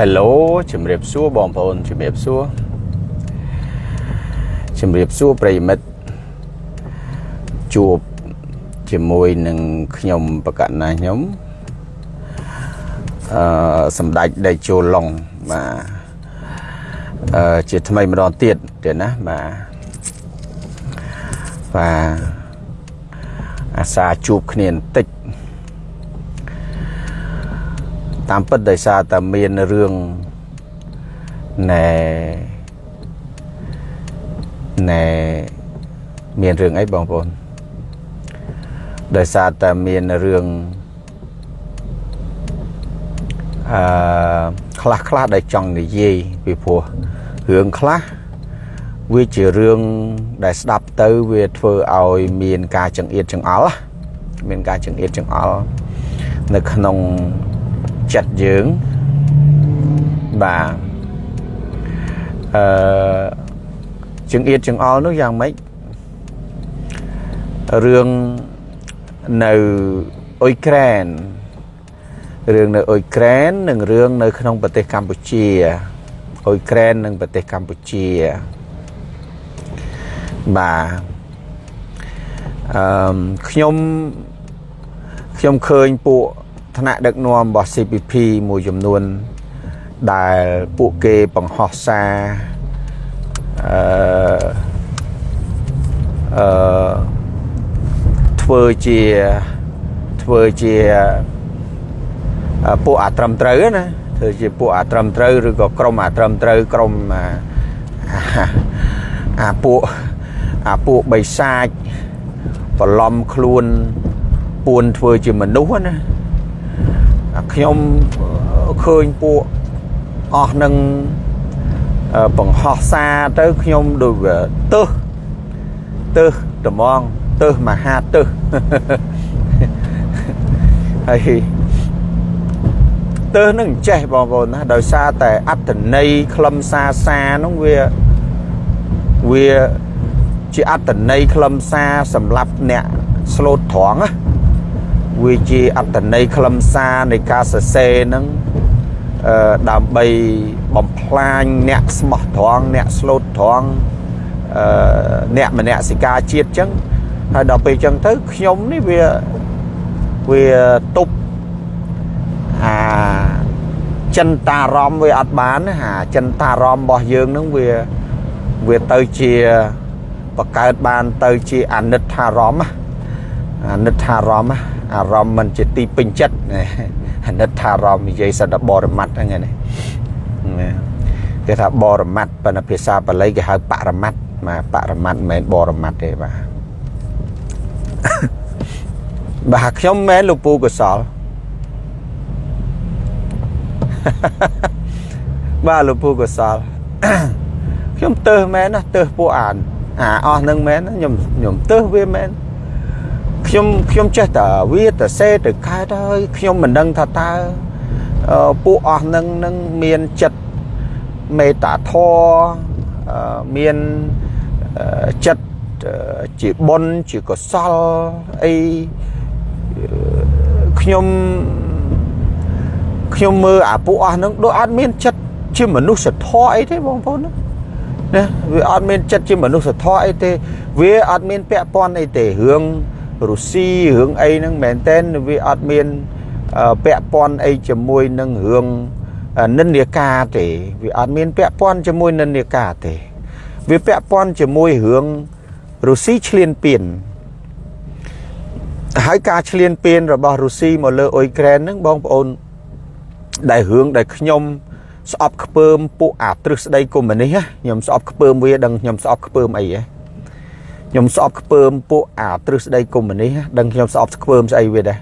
Hello ជំរាបសួរបងប្អូនជំរាបសួរជំរាបសួរប្រិយមិត្តជួបជាមួយនឹងខ្ញុំបកណាខ្ញុំអឺសម្ដេចដេជោឡុងបាទអឺជាថ្មីម្ដងទៀតទៀតណាបាទបាទអាសាជួបគ្នាបន្តិច តាមពិតដោយសារតែមានរឿងណែណែមានរឿងអីបងប្អូនដោយសារតែមានរឿងអឺខ្លះខ្លះដែលចង់និយាយពីព្រោះរឿងខ្លះវាជារឿងដែលស្ដាប់ទៅវាធ្វើឲ្យមានការចង្អៀតចង្អល់មានការចង្អៀតចង្អល់នៅក្នុង ចិត្តយើងបាទអឺជើងអៀតជើងអល់នោះយ៉ាងម៉េចរឿងនៅអ៊ុយក្រែនរឿងនៅអ៊ុយក្រែននិងរឿងនៅក្នុងប្រទេសកម្ពុជាអ៊ុយក្រែននិងប្រទេសកម្ពុជាបាទអឺខ្ញុំខ្ញុំឃើញពួក ថ្នាក់ដឹកនាំរបស់ CPP មួយចំនួន ដែលពួកគេបង្ហោះសារអឺអឺធ្វើជាធ្វើជាពួកអាត្រឹមត្រូវណាធ្វើជាពួកអាត្រឹមត្រូវឬក៏ក្រុមអាត្រឹមត្រូវក្រុមអាពួកអាពួកបិសាចបន្លំខ្លួនពួនធ្វើជាមនុស្សណា ខ្ញុំឃើញពួកអស់នឹងបង្ហោះសារទៅខ្ញុំដូចវាទឹះទឹះត្មងទឹះមហាទឹះហើយទឹះនឹងចេះបងប្អូនណាដោយសារតែអត្តន័យខ្លឹមសារសារនោះវាវាជាអត្តន័យខ្លឹមសារសម្រាប់អ្នកស្លូតត្រង់ណា វាជាអត្តន័យខ្លឹមសារនៃការសរសេរហ្នឹងអឺដើម្បីបំផ្លាញអ្នកស្មោះត្រង់អ្នកស្លូតត្រង់អឺអ្នកមនសិការជាតិចឹងហើយដល់ពេលចឹងទៅខ្ញុំនេះវាវាទប់អាចិនតារម្មវាអត់បានអាចិនតារម្មរបស់យើងនឹងវាវាទៅជាបង្កើតបានទៅជាអនិច្ចារម្មអនិច្ចារម្ម អារម្មណ៍មិនជាទីពេញចិត្តអាណិតថាអារម្មណ៍និយាយសិតតែបរមត្តហ្នឹងណាគេថាបរមត្តប៉ុន្តែភាសាបាលីគេហៅបរមត្តមកបរមត្តមិនមែនបរមត្តទេបាទបាទខ្ញុំមែនលោកពូកសលបាទលោកពូកសលខ្ញុំទៅមែនណាទៅពួកអានអាអស់នឹងមែនខ្ញុំខ្ញុំទៅវាមែន ខ្ញុំខ្ញុំចេះតែវាទៅសេទៅកើតហើយខ្ញុំមិនដឹងថាតើពួកអស់នឹងនឹងមានចិត្តមេត្តាធម៌មានចិត្តជាបុណ្យជាកុសលអីខ្ញុំខ្ញុំមើលអាពួកអស់នឹងដូចអត់មានចិត្តជាមនុស្សធម៌អីទេបងប្អូនណាវាអត់មានចិត្តជាមនុស្សធម៌អីទេ វាអត់មានពាក់ព័ន្ធអីទេរឿង រុស្ស៊ីរឿងអីហ្នឹងមែនតែនវាអត់មានពាក់ព័ន្ធអីជាមួយនឹងរឿងនិន្នាការទេវាអត់មានពាក់ព័ន្ធជាមួយនិន្នាការទេ វាពាក់ព័ន្ធជាមួយរឿងរុស្ស៊ីឈ្លានពានហើយការឈ្លានពានរបស់រុស្ស៊ីមកលើអ៊ុយក្រែនហ្នឹងបងប្អូនដែលរឿងដែលខ្ញុំស្អប់ខ្ពើមពួកអាទ្រឹស្ដីកុម្មុយនីសខ្ញុំស្អប់ខ្ពើមវាដឹងខ្ញុំស្អប់ខ្ពើមអីហ៎ ខ្ញុំស្អប់ខ្ពើមពួកអាទ្រឹស្ដីកុម្មុយនីសដឹងខ្ញុំស្អប់ខ្ពើមស្អីវាដែរ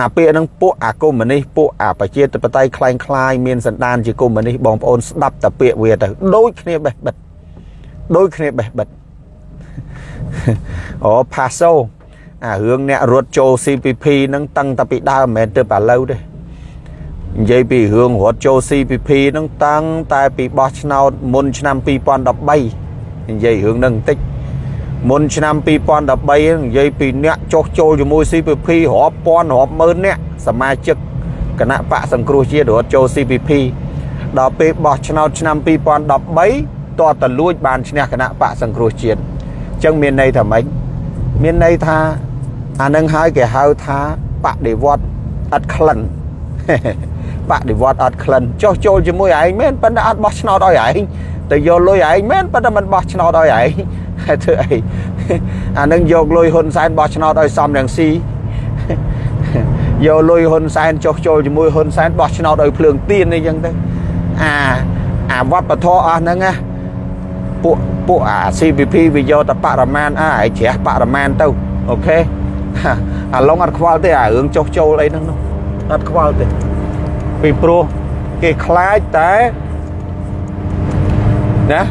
អាពាក្យហ្នឹងពួកអាកុម្មុយនីសពួកអាប្រជាធិបតេយ្យคล้ายคล้ายមានសន្តានជាកុម្មុយនីសបងប្អូនស្ដាប់តែពាក្យវាទៅដូចគ្នាបេះបិទដូចគ្នាបេះបិទអូផាសូអារឿងអ្នករត់ចូល CPP ហ្នឹងតាំងតែពីដើមមិនមែនទៅឥឡូវទេនិយាយពីរឿងរត់ចូល CPP ហ្នឹងតាំងតែពីបោះឆ្នោតមុនឆ្នាំ2013និយាយរឿងហ្នឹងបន្តិច មុនឆ្នាំ2013និយាយពីអ្នកចុះចូលជាមួយ CPP រាប់ពាន់រាប់ម៉ឺនអ្នកសមាជិកគណៈបកសង្គ្រោះជាតិរត់ចូល CPP ដល់ពេលបោះឆ្នោតឆ្នាំ2013តតលួចបានឈ្នះគណៈបកសង្គ្រោះជាតិអញ្ចឹងមានន័យថាម៉េចមានន័យថាអានឹងហើយគេហៅថាបដិវត្តអត់ក្លិនបដិវត្តអត់ក្លិនចុះចូលជាមួយឯងមែនប៉ុន្តែអត់បោះឆ្នោតឲ្យឯងទៅយកលុយឯងមែនប៉ុន្តែមិនបោះឆ្នោតឲ្យឯង ហើយធ្វើអីអានឹងយកលុយហ៊ុនសែនបោះឆ្នោតឲ្យសំរងស៊ីយកលុយហ៊ុនសែនចុះចូលជាមួយហ៊ុនសែនបោះឆ្នោតឲ្យភ្លើងទៀនអីចឹងទៅអាអាវត្តពធអស់ហ្នឹងណាពួកពួកអា CPP វាយកតែបរិមាណអើឲ្យជ្រះបរិមាណទៅអូខេអាឡុងអត់ខ្វល់ទេអារឿងចុះចូលអីហ្នឹងនោះអត់ខ្វល់ទេពីព្រោះគេខ្លាចតែណា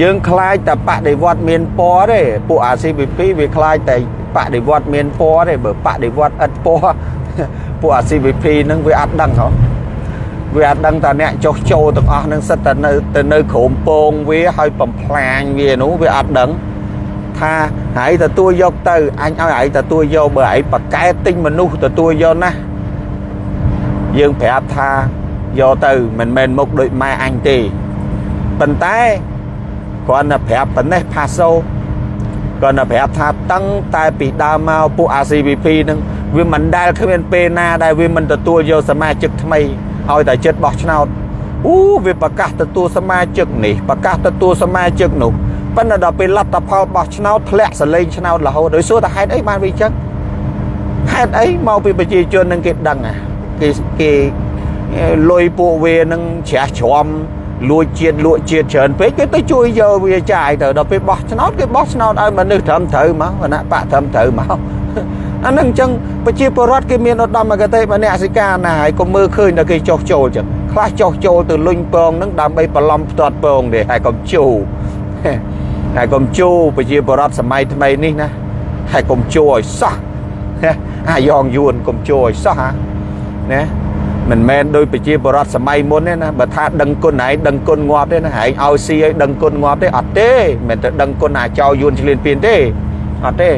យើងខ្លាចតែបដិវត្តមានពណ៌ទេពួកអា CPP វាខ្លាចតែបដិវត្តមានពណ៌ទេបើបដិវត្តឥតពណ៌ពួកអា CVP ហ្នឹងវាអត់ដឹងហ៎វាអត់ដឹងតាអ្នកចុះចូលទាំងអស់ហ្នឹងសិតតែនៅទៅនៅក្រោមពងវាហើយបំផ្លាញវានោះវាអត់ដឹងថាហើយទទួលយកទៅអញឲ្យឯងទទួលយកបើឯងបកែទិញមនុស្សទទួលយកណាយើងប្រាប់ថាយកទៅមិនមែនមុខដូចម៉ែអញទេប៉ុន្តែ គ្រាន់តែប្រាប់ប៉ុណ្ណេះផាសូគាត់នៅប្រាប់ថាតាំងតែពីដើមមកពួក RCVP នឹងវាមិនដែលគ្មានពេលណាដែលវាមិនទទួលយកសមាជិកថ្មីឲ្យតែចិត្តបោះឆ្នោតអូវាប្រកាសទទួលសមាជិកនេះប្រកាសទទួលសមាជិកនោះប៉ុន្តែដល់ពេលលទ្ធផលបោះឆ្នោតធ្លាក់សលេងឆ្នោតរហូតដោយសួរថាហេតុអីបានវាចឹងហេតុអីមកពីប្រជាជននឹងគេដឹងអាគេគេលុយពួកវានឹងជ្រះជ្រាំ លួចជាតិលក់ជាតិច្រើនពេកគេទៅជួយយកវាចាយទៅដល់ពេលបោះឆ្នោតគេបោះឆ្នោតឲ្យមនុស្សត្រឹមត្រូវមកគណៈបកត្រឹមត្រូវមកអានឹងអញ្ចឹងប្រជាពលរដ្ឋគេមានឧត្តមគតិមនសិការណាហើយកុំមើលឃើញដល់គេចោះចូលចឹងខ្លះចោះចូលទៅលុញពងនឹងដើម្បីបន្លំផ្ទាត់ពងទេហើយកុំជូហើយកុំជូប្រជាពលរដ្ឋសម័យថ្មីនេះណាហើយកុំជូឲ្យសោះអាយ៉ងយួនកុំជូឲ្យសោះហាណា មិនមែនដោយប្រជាបរតសម័យមុនទេណាបើថាដឹងគុណឯងដឹងគុណងាប់ទេណាឯងឲ្យស៊ីឲ្យដឹងគុណងាប់ទេអត់ទេមិនទៅដឹងគុណអាចោយួនឆ្លៀនពៀនទេអត់ទេ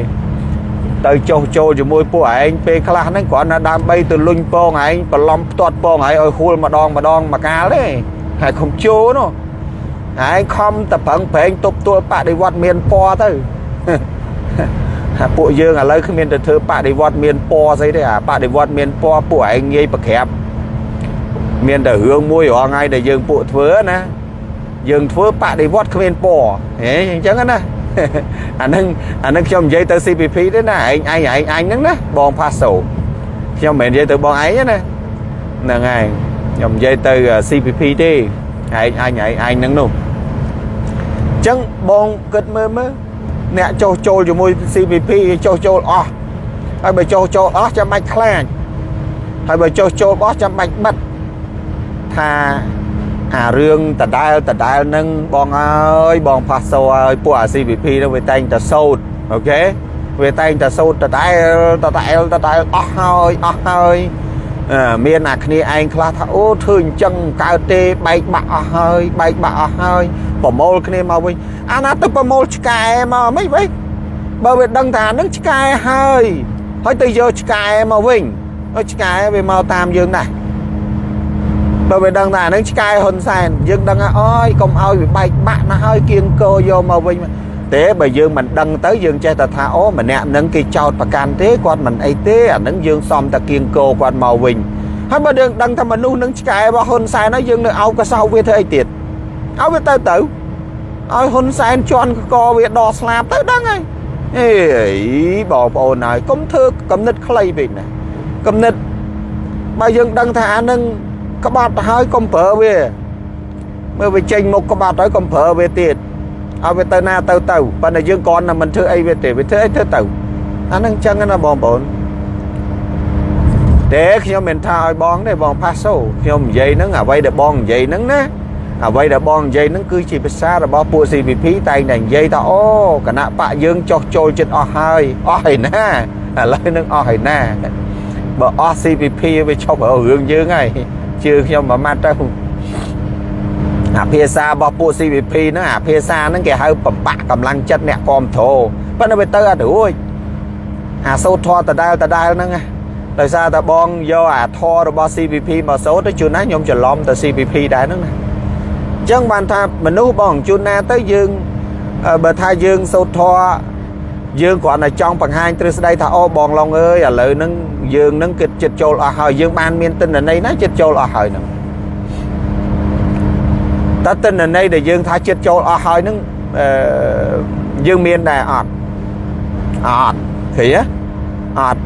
ទៅចុះចូលជាមួយពួកឯងពេលខ្លះហ្នឹងគ្រាន់តែដើម្បីទៅលុញពងឯងបន្លំផ្ទាត់ពងឯងឲ្យហួលម្ដងម្ដងមកកាលទេហើយខំជោនោះឯងខំតប្រឹងប្រែងទប់ទល់បដិវត្តមានពណ៌ទៅពួកយើងឥឡូវគ្មានទៅធ្វើបដិវត្តមានពណ៌ស្អីទេអាបដិវត្តមានពណ៌ពួកឯងងាយប្រក្រាប មានតែរឿងមួយរាល់ថ្ងៃដែលយើងពួកធ្វើណាយើងធ្វើបដិវត្តគ្មានពណ៌ហេអញ្ចឹងណាអានឹងអានឹងខ្ញុំនិយាយទៅ CPP ទេណាឯងឯងឯងអញហ្នឹងណាបងផាសូខ្ញុំមិននិយាយទៅបងឯងណាហ្នឹងហើយខ្ញុំនិយាយទៅ CPP ទេឯងអញឯងឯងហ្នឹងនោះអញ្ចឹងបងគិតមើលមើលអ្នកចុះចូលជាមួយ CPP ចុះចូលអស់ហើយបើចុះចូលអស់ចាំបាច់ខ្លាចហើយបើចុះចូលអស់ចាំបាច់បិទ ថាអារឿងដដែលដដែលនឹងបងអើយបងផាសោឲ្យពួកអា CVP នោះវាតែងតែសោតអូខេវាតែងតែសោតដដែលដដែលដដែលអស់ហើយអស់ហើយមានអាគ្នាឯងខ្លះថាអូធ្វើអញ្ចឹងកើតទេបែកបាក់អស់ហើយបែកបាក់អស់ហើយប្រមូលគ្នាមកវិញអាណាទៅប្រមូលឆ្កែមកមិនវិញបើវាដឹងថានឹងឆ្កែហើយហើយទៅយកឆ្កែមកវិញហើយឆ្កែវាមកតាមយើងដែរ បើវាដឹងថាអានឹងឆ្កែហ៊ុនសែនយើងដឹងថាអូយកុំឲ្យវាបែកបាក់ណាស់ហើយគៀងកោយកមកវិញទេបើយើងមិនដឹងទៅយើងចេះតែថាអូម្នាក់នឹងគេចោតប្រកាន់ទេគាត់មិនអីទេអានឹងយើងសំតែគៀងកោគាត់មកវិញហើយបើយើងដឹងថាមនុស្សនឹងឆ្កែរបស់ហ៊ុនសែនហើយយើងនៅអោបកសោវាធ្វើអីទៀតឲ្យវាទៅទៅឲ្យហ៊ុនសែនជន់កកវាដកស្លាប់ទៅដឹងហើយអេបងប្អូនហើយកុំធ្វើកំណត់ខ្លីពេកណាកំណត់បើយើងដឹងថាអានឹង ក្បត់ទៅហើយកុំប្រើវាមើលវាចេញមុខក្បត់ហើយកុំប្រើវាទៀតឲ្យវាទៅណាទៅទៅប៉ុន្តែយើងគ្រាន់តែមិនធ្វើអីវាទេវាធ្វើអីធ្វើទៅអានឹងចឹងណាបងប្អូនតែខ្ញុំមិនថាឲ្យបងទេបងផាសូខ្ញុំនិយាយហ្នឹងអ្វីដែលបងនិយាយហ្នឹងណាអ្វីដែលបងនិយាយហ្នឹងគឺជាភាសារបស់ពួក CVP តែងតែនិយាយថាអូគណៈបកយើងចោះចូលចិត្តអស់ហើយអស់ហើយណាឥឡូវនឹងអស់ហើយណាបើអស់ CVP វាឈប់រឿងយើងហើយ ជឿខ្ញុំមួយម៉ាត់ទៅអាភាសារបស់ពួក CVP ហ្នឹងអាភាសាហ្នឹងគេហៅបំបាក់កម្លាំងចិត្តអ្នកគ្រប់គ្រងប៉ុន្តែវាទៅអត់រួចអាសូត្រធរដដែលដដែលហ្នឹងដោយសារតែបងយកអាធររបស់ CVP មកសូត្រទៅជួនណាខ្ញុំច្រឡំទៅ CVP ដែរហ្នឹងណាអញ្ចឹងបានថាមនុស្សបងជួនណាទៅយើងបើថាយើងសូត្រធម៌ យើងគ្រាន់តែចង់បង្ហាញទ្រឹស្ដីថាអូបងឡុងអើយឥឡូវហ្នឹងយើងហ្នឹងគិតចិត្តចូលអស់ហើយយើងបានមានទិន្នន័យណាចិត្តចូលអស់ហើយហ្នឹងតើទិន្នន័យដែលយើងថាចិត្តចូលអស់ហើយហ្នឹងអឺយើងមានដែរអត់អត់ឃើញទេអត់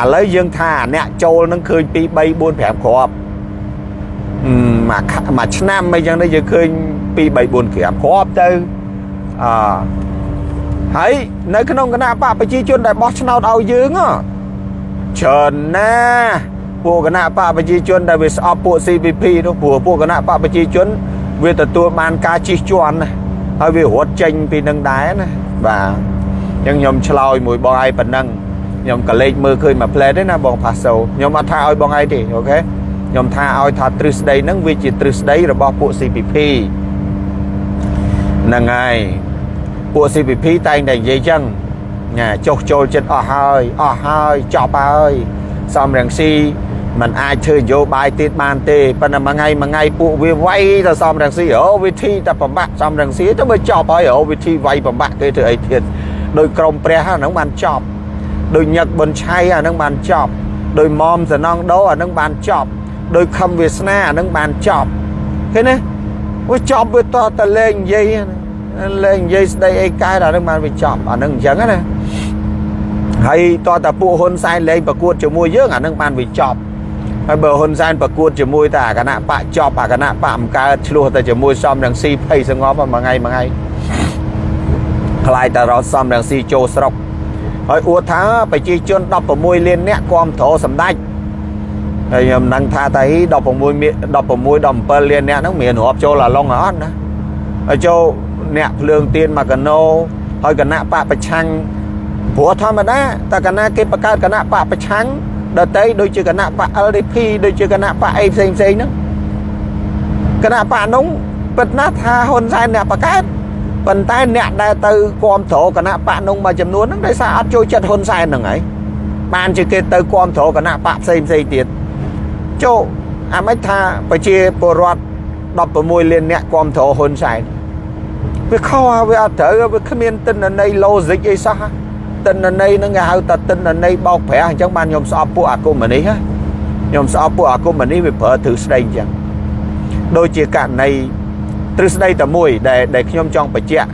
ឥឡូវយើងថាអ្នកចូលនឹងឃើញ2 3 4 5គ្រាប់មួយមួយឆ្នាំអីចឹងទៅយើងឃើញ2 3 4គ្រាប់គ្រាប់ទៅអ ហើយនៅក្នុងគណៈបកប្រជាជនដែលបោះឆ្នោតឲ្យយើងច្រើនណាពួកគណៈបកប្រជាជនដែលវាស្អប់ពួក CPP នោះព្រោះពួកគណៈបកប្រជាជន វាទទួលបានការជិះជាន់ណាហើយវារត់ចេញពីនឹងដែរណាបាទអញ្ចឹងខ្ញុំឆ្លើយមួយបងឯងប៉ុណ្ណឹងខ្ញុំក៏លេចមើលឃើញមួយផ្លែទេណាបងផាសូខ្ញុំអត់ថាឲ្យបងឯងទេអូខេខ្ញុំថាឲ្យថាទ្រឹស្ដីហ្នឹងវាជាទ្រឹស្ដីរបស់ពួក CPP ហ្នឹងហើយ ពួក CPP តែងតែនិយាយចឹងណាចុះចូលចិត្តអស់ហើយអស់ហើយចប់ហើយសំរងស៊ីมันអាចធ្វើនយោបាយទៀតបានទេប៉ុន្តែមួយថ្ងៃមួយថ្ងៃពួកវាវាយទៅសំរងស៊ីអូវិធីតែប្របាក់សំរងស៊ីទៅវាចប់ហើយអូវិធីវាយប្របាក់គេធ្វើអីទៀតដោយក្រមព្រះហ្នឹងបានចប់ដោយញឹកប៊ុនឆៃអាហ្នឹងបានចប់ដោយមុំសណងដោអាហ្នឹងបានចប់ដោយខំវាសនាអាហ្នឹងបានចប់ឃើញទេវាចប់វាតតលេងនិយាយ លេងនិយាយស្ដីអីកើតអាហ្នឹងបានវាចប់អាហ្នឹងអញ្ចឹងណាហើយតតពួកហ៊ុនសែនលេងប្រកួតជាមួយយើងអាហ្នឹងបានវាចប់ហើយបើហ៊ុនសែនប្រកួតជាមួយតែអាគណៈបកចប់អាគណៈបកមិនកើតឆ្លោះតែជាមួយសំរងស៊ីភ័យសងប់មួយថ្ងៃមួយថ្ងៃខ្លាយតែរត់សំរងស៊ីចូលស្រុកហើយអួតថាប្រជាជន16លានអ្នកគ្រប់គ្រងសម្ដេចហើយខ្ញុំដឹងថាតែ16 16 17លានអ្នកហ្នឹងមានរាប់ចូលអាឡុងអត់ណាហើយចូល អ្នកភ្លើងទៀនមកកណោហើយគណៈបកប្រឆាំងព្រោះធម្មតាតើគណៈគេបង្កើតគណៈបកប្រឆាំងដតីដូចជាគណៈបក LDP ដូចជាគណៈបកអីផ្សេងផ្សេងហ្នឹងគណៈបកនោះពិតណាស់ថាហ៊ុនសែនអ្នកបង្កើតប៉ុន្តែអ្នកដែលទៅគ្រប់គ្រងគណៈបកនោះមួយចំនួនហ្នឹងដោយសារអត់ចូលចិត្តហ៊ុនសែនហ្នឹងហើយបានជាគេទៅគ្រប់គ្រងគណៈបកផ្សេងផ្សេងទៀតចូលអាមិនថាប្រជាពលរដ្ឋ16លានអ្នកគ្រប់គ្រងហ៊ុនសែន វាខុសវាអត់ត្រូវវាគ្មានទិន្នន័យ logic អីសោះទិន្នន័យហ្នឹងគេហៅថាទិន្នន័យបោកប្រាស់អញ្ចឹងបានខ្ញុំស្អប់ពួកអាគមនេះខ្ញុំស្អប់ពួកអាគមនេះវាប្រើទ្រឹស្ដីអញ្ចឹងដូចជាករណីទ្រឹស្ដីតែមួយដែលដែលខ្ញុំចង់បញ្ជាក់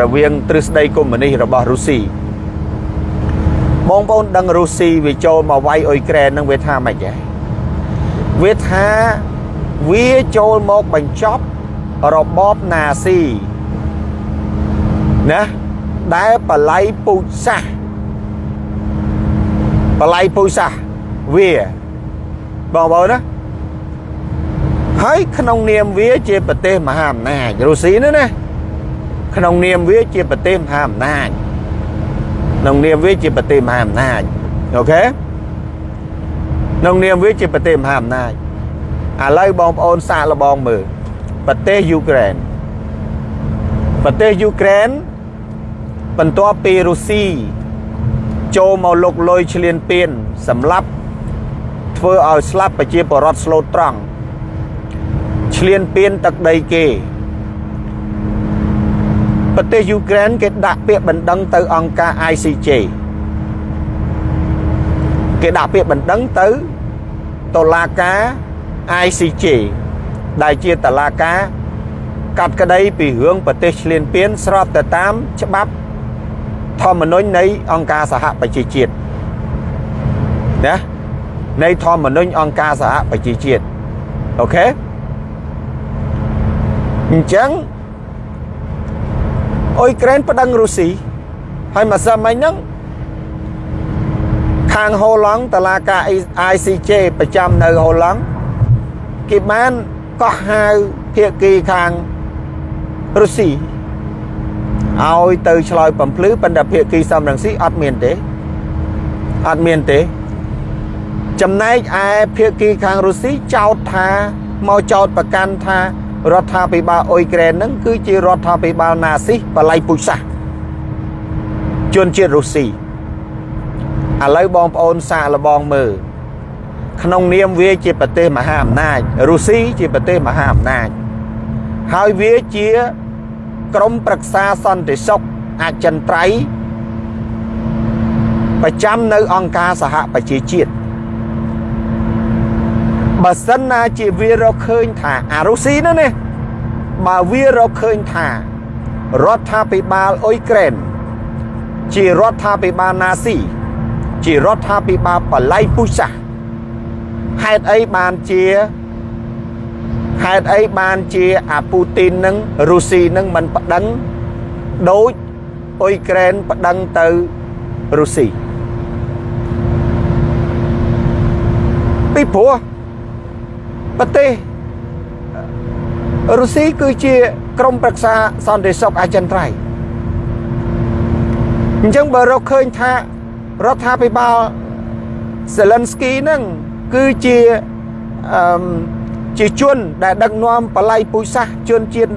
រវាងទ្រឹស្ដីកុម្មុយនីសរបស់រុស្ស៊ីបងប្អូនដឹងរុស្ស៊ីវាចូលមកវាយអ៊ុយក្រែននឹងវាថាម៉េចហ៎វាថាវាចូលមកបញ្ចប់របបណាស៊ី ណាដែលបល័យពូជសាសបល័យពូជសាសវាបងប្អូនណាហើយក្នុងនាមវាជាប្រទេសមហាអំណាចរុស្ស៊ីនោះណាក្នុងនាមវាជាប្រទេសមហាអំណាចក្នុងនាមវាជាប្រទេសមហាអំណាចអូខេក្នុងនាមវាជាប្រទេសមហាអំណាចឥឡូវបងប្អូនសាកល្បងមើលប្រទេសយូក្រែនប្រទេសយូក្រែន បន្ទាប់ពីរុស្ស៊ីចូលមកលុកលុយឈ្លានពានសម្រាប់ធ្វើឲ្យស្លាប់ប្រជាពលរដ្ឋស្លូតត្រង់ឈ្លានពានទឹកដីគេប្រទេសយូក្រែនគេដាក់ពាក្យបណ្ដឹងទៅអង្គការ ICJ គេដាក់ពាក្យបណ្ដឹងទៅតុលាការ ICJ ដែលជាតុលាការកាត់ក្តីពីរឿងប្រទេសឈ្លានពានស្របទៅតាមច្បាប់ ធម្មនុញ្ញនៃអង្គការសហប្រជាជាតិណានៃធម្មនុញ្ញអង្គការសហប្រជាជាតិអូខេអញ្ចឹងអ៊ុយក្រែនប្តឹងរុស្ស៊ីហើយមកសមិញហ្នឹងខាងហូឡង់តឡាការ ICJ ប្រចាំនៅហូឡង់គេបានកោះហៅភាគីខាងរុស្ស៊ី ឲ្យទៅឆ្លើយបំភ្លឺប៉ុន្តែភាគីសំរងស៊ីអត់មានទេអត់មានទេ ចំណែកឯភាគីខាងរុស្ស៊ីចោទថាមកចោទប្រកាន់ថារដ្ឋាភិបាលអ៊ុយក្រែនហ្នឹងគឺជារដ្ឋាភិបាលណាស៊ីបល័យពុជសាសជនជាតិរុស្ស៊ីឥឡូវបងប្អូនសាកល្បងមើលក្នុងនាមវាជាប្រទេសមហាអំណាចរុស្ស៊ីជាប្រទេសមហាអំណាចហើយវាជា ក្រមប្រឹក្សាសន្តិសុខអចិន្ត្រៃយ៍ប្រចាំនៅអង្គការសហប្រជាជាតិបើសិនណាជាវារកឃើញថាអារុស៊ីនោះនេះបើវារកឃើញថារដ្ឋាភិបាលអ៊ុយក្រែនជារដ្ឋាភិបាលណាស៊ីជារដ្ឋាភិបាលបល័យពុសាហេតុអីបានជា ហេតុអីបានជាអាពូទីននឹងរុស្ស៊ីនឹងមិនប្តឹងដូចអ៊ុយក្រែនប្តឹងទៅរុស្ស៊ីពីព្រោះប្រទេសរុស្ស៊ីគឺជាក្រមប្រឹក្សាសន្តិសុខអចិន្ត្រៃយ៍អញ្ចឹងបើរកឃើញថារដ្ឋាភិបាលសេលិនស្គីហ្នឹងគឺជាអឺ ជាជនដែលដឹកនាំបល័យពុយសាសជនជាតិ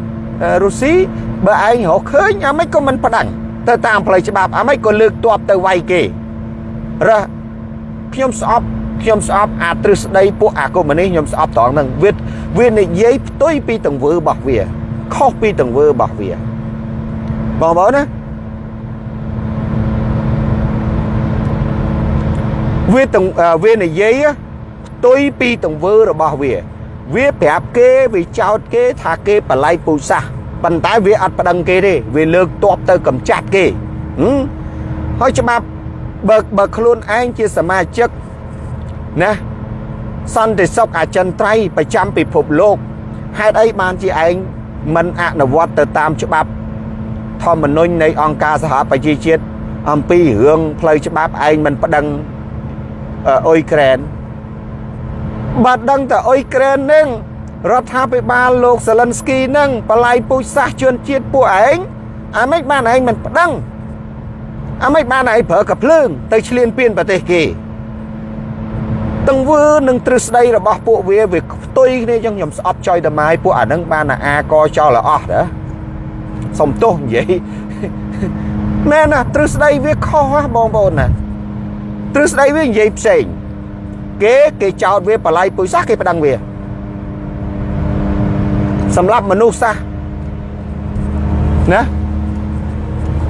រុស្ស៊ីបើឯងរកឃើញអាម៉េចក៏មិនផ្ដាំងទៅតាមផ្លូវច្បាប់អាម៉េចក៏លើកទ័ពទៅវាយគេរើសខ្ញុំស្អប់ខ្ញុំស្អប់អាទ្រឹស្ដីពួកអាកុម្មុយនីខ្ញុំស្អប់ត្រង់ហ្នឹងវាវានិយាយផ្ទុយពីទង្វើរបស់វាខុសពីទង្វើរបស់វាបងប្អូនណាវាទាំងវានិយាយផ្ទុយពីទង្វើរបស់វា វាប្រាប់គេវាចោតគេថាគេបល័យពូសាសប៉ុន្តែវាអត់ប្តឹងគេទេវាលើកតបទៅកំចាត់គេហើយច្បាប់បើបើខ្លួនឯងជាសមាជិកណាសន្តិសុខអចិន្ត្រៃយ៍ប្រចាំពិភពលោកហេតុអីបានជាឯងមិនអនុវត្តទៅតាមច្បាប់ធម្មនុញ្ញនៃអង្គការសហប្រជាជាតិអំពីរឿងផ្លូវច្បាប់ឯងមិនប្តឹងអ៊ុយក្រែន បើដឹងតែអ៊ុយក្រែននឹងរដ្ឋាភិបាលលោកសាលិនស្គីនឹងបល័យពូជសាសជនជាតិពួកឯងអាម៉េចបានឯងមិនប្តឹងអាម៉េចបានឯងប្រើកភ្លើង ទៅឈ្លានពានប្រទេសគេទង្វើនិងទ្រឹស្ដីរបស់ពួកវាវាផ្ទុយគ្នាចឹងខ្ញុំស្អប់ចុយតម៉ាយពួកអានឹងបានអាកចោលអស់ដែរសុំទោសនិយាយមែនណាទ្រឹស្ដីវាខុសបងប្អូនណាទ្រឹស្ដីវានិយាយផ្សេង គេគេចោតវាបល័យពុយសាសគេប្តឹងវាសម្រាប់មនុស្សសាសណា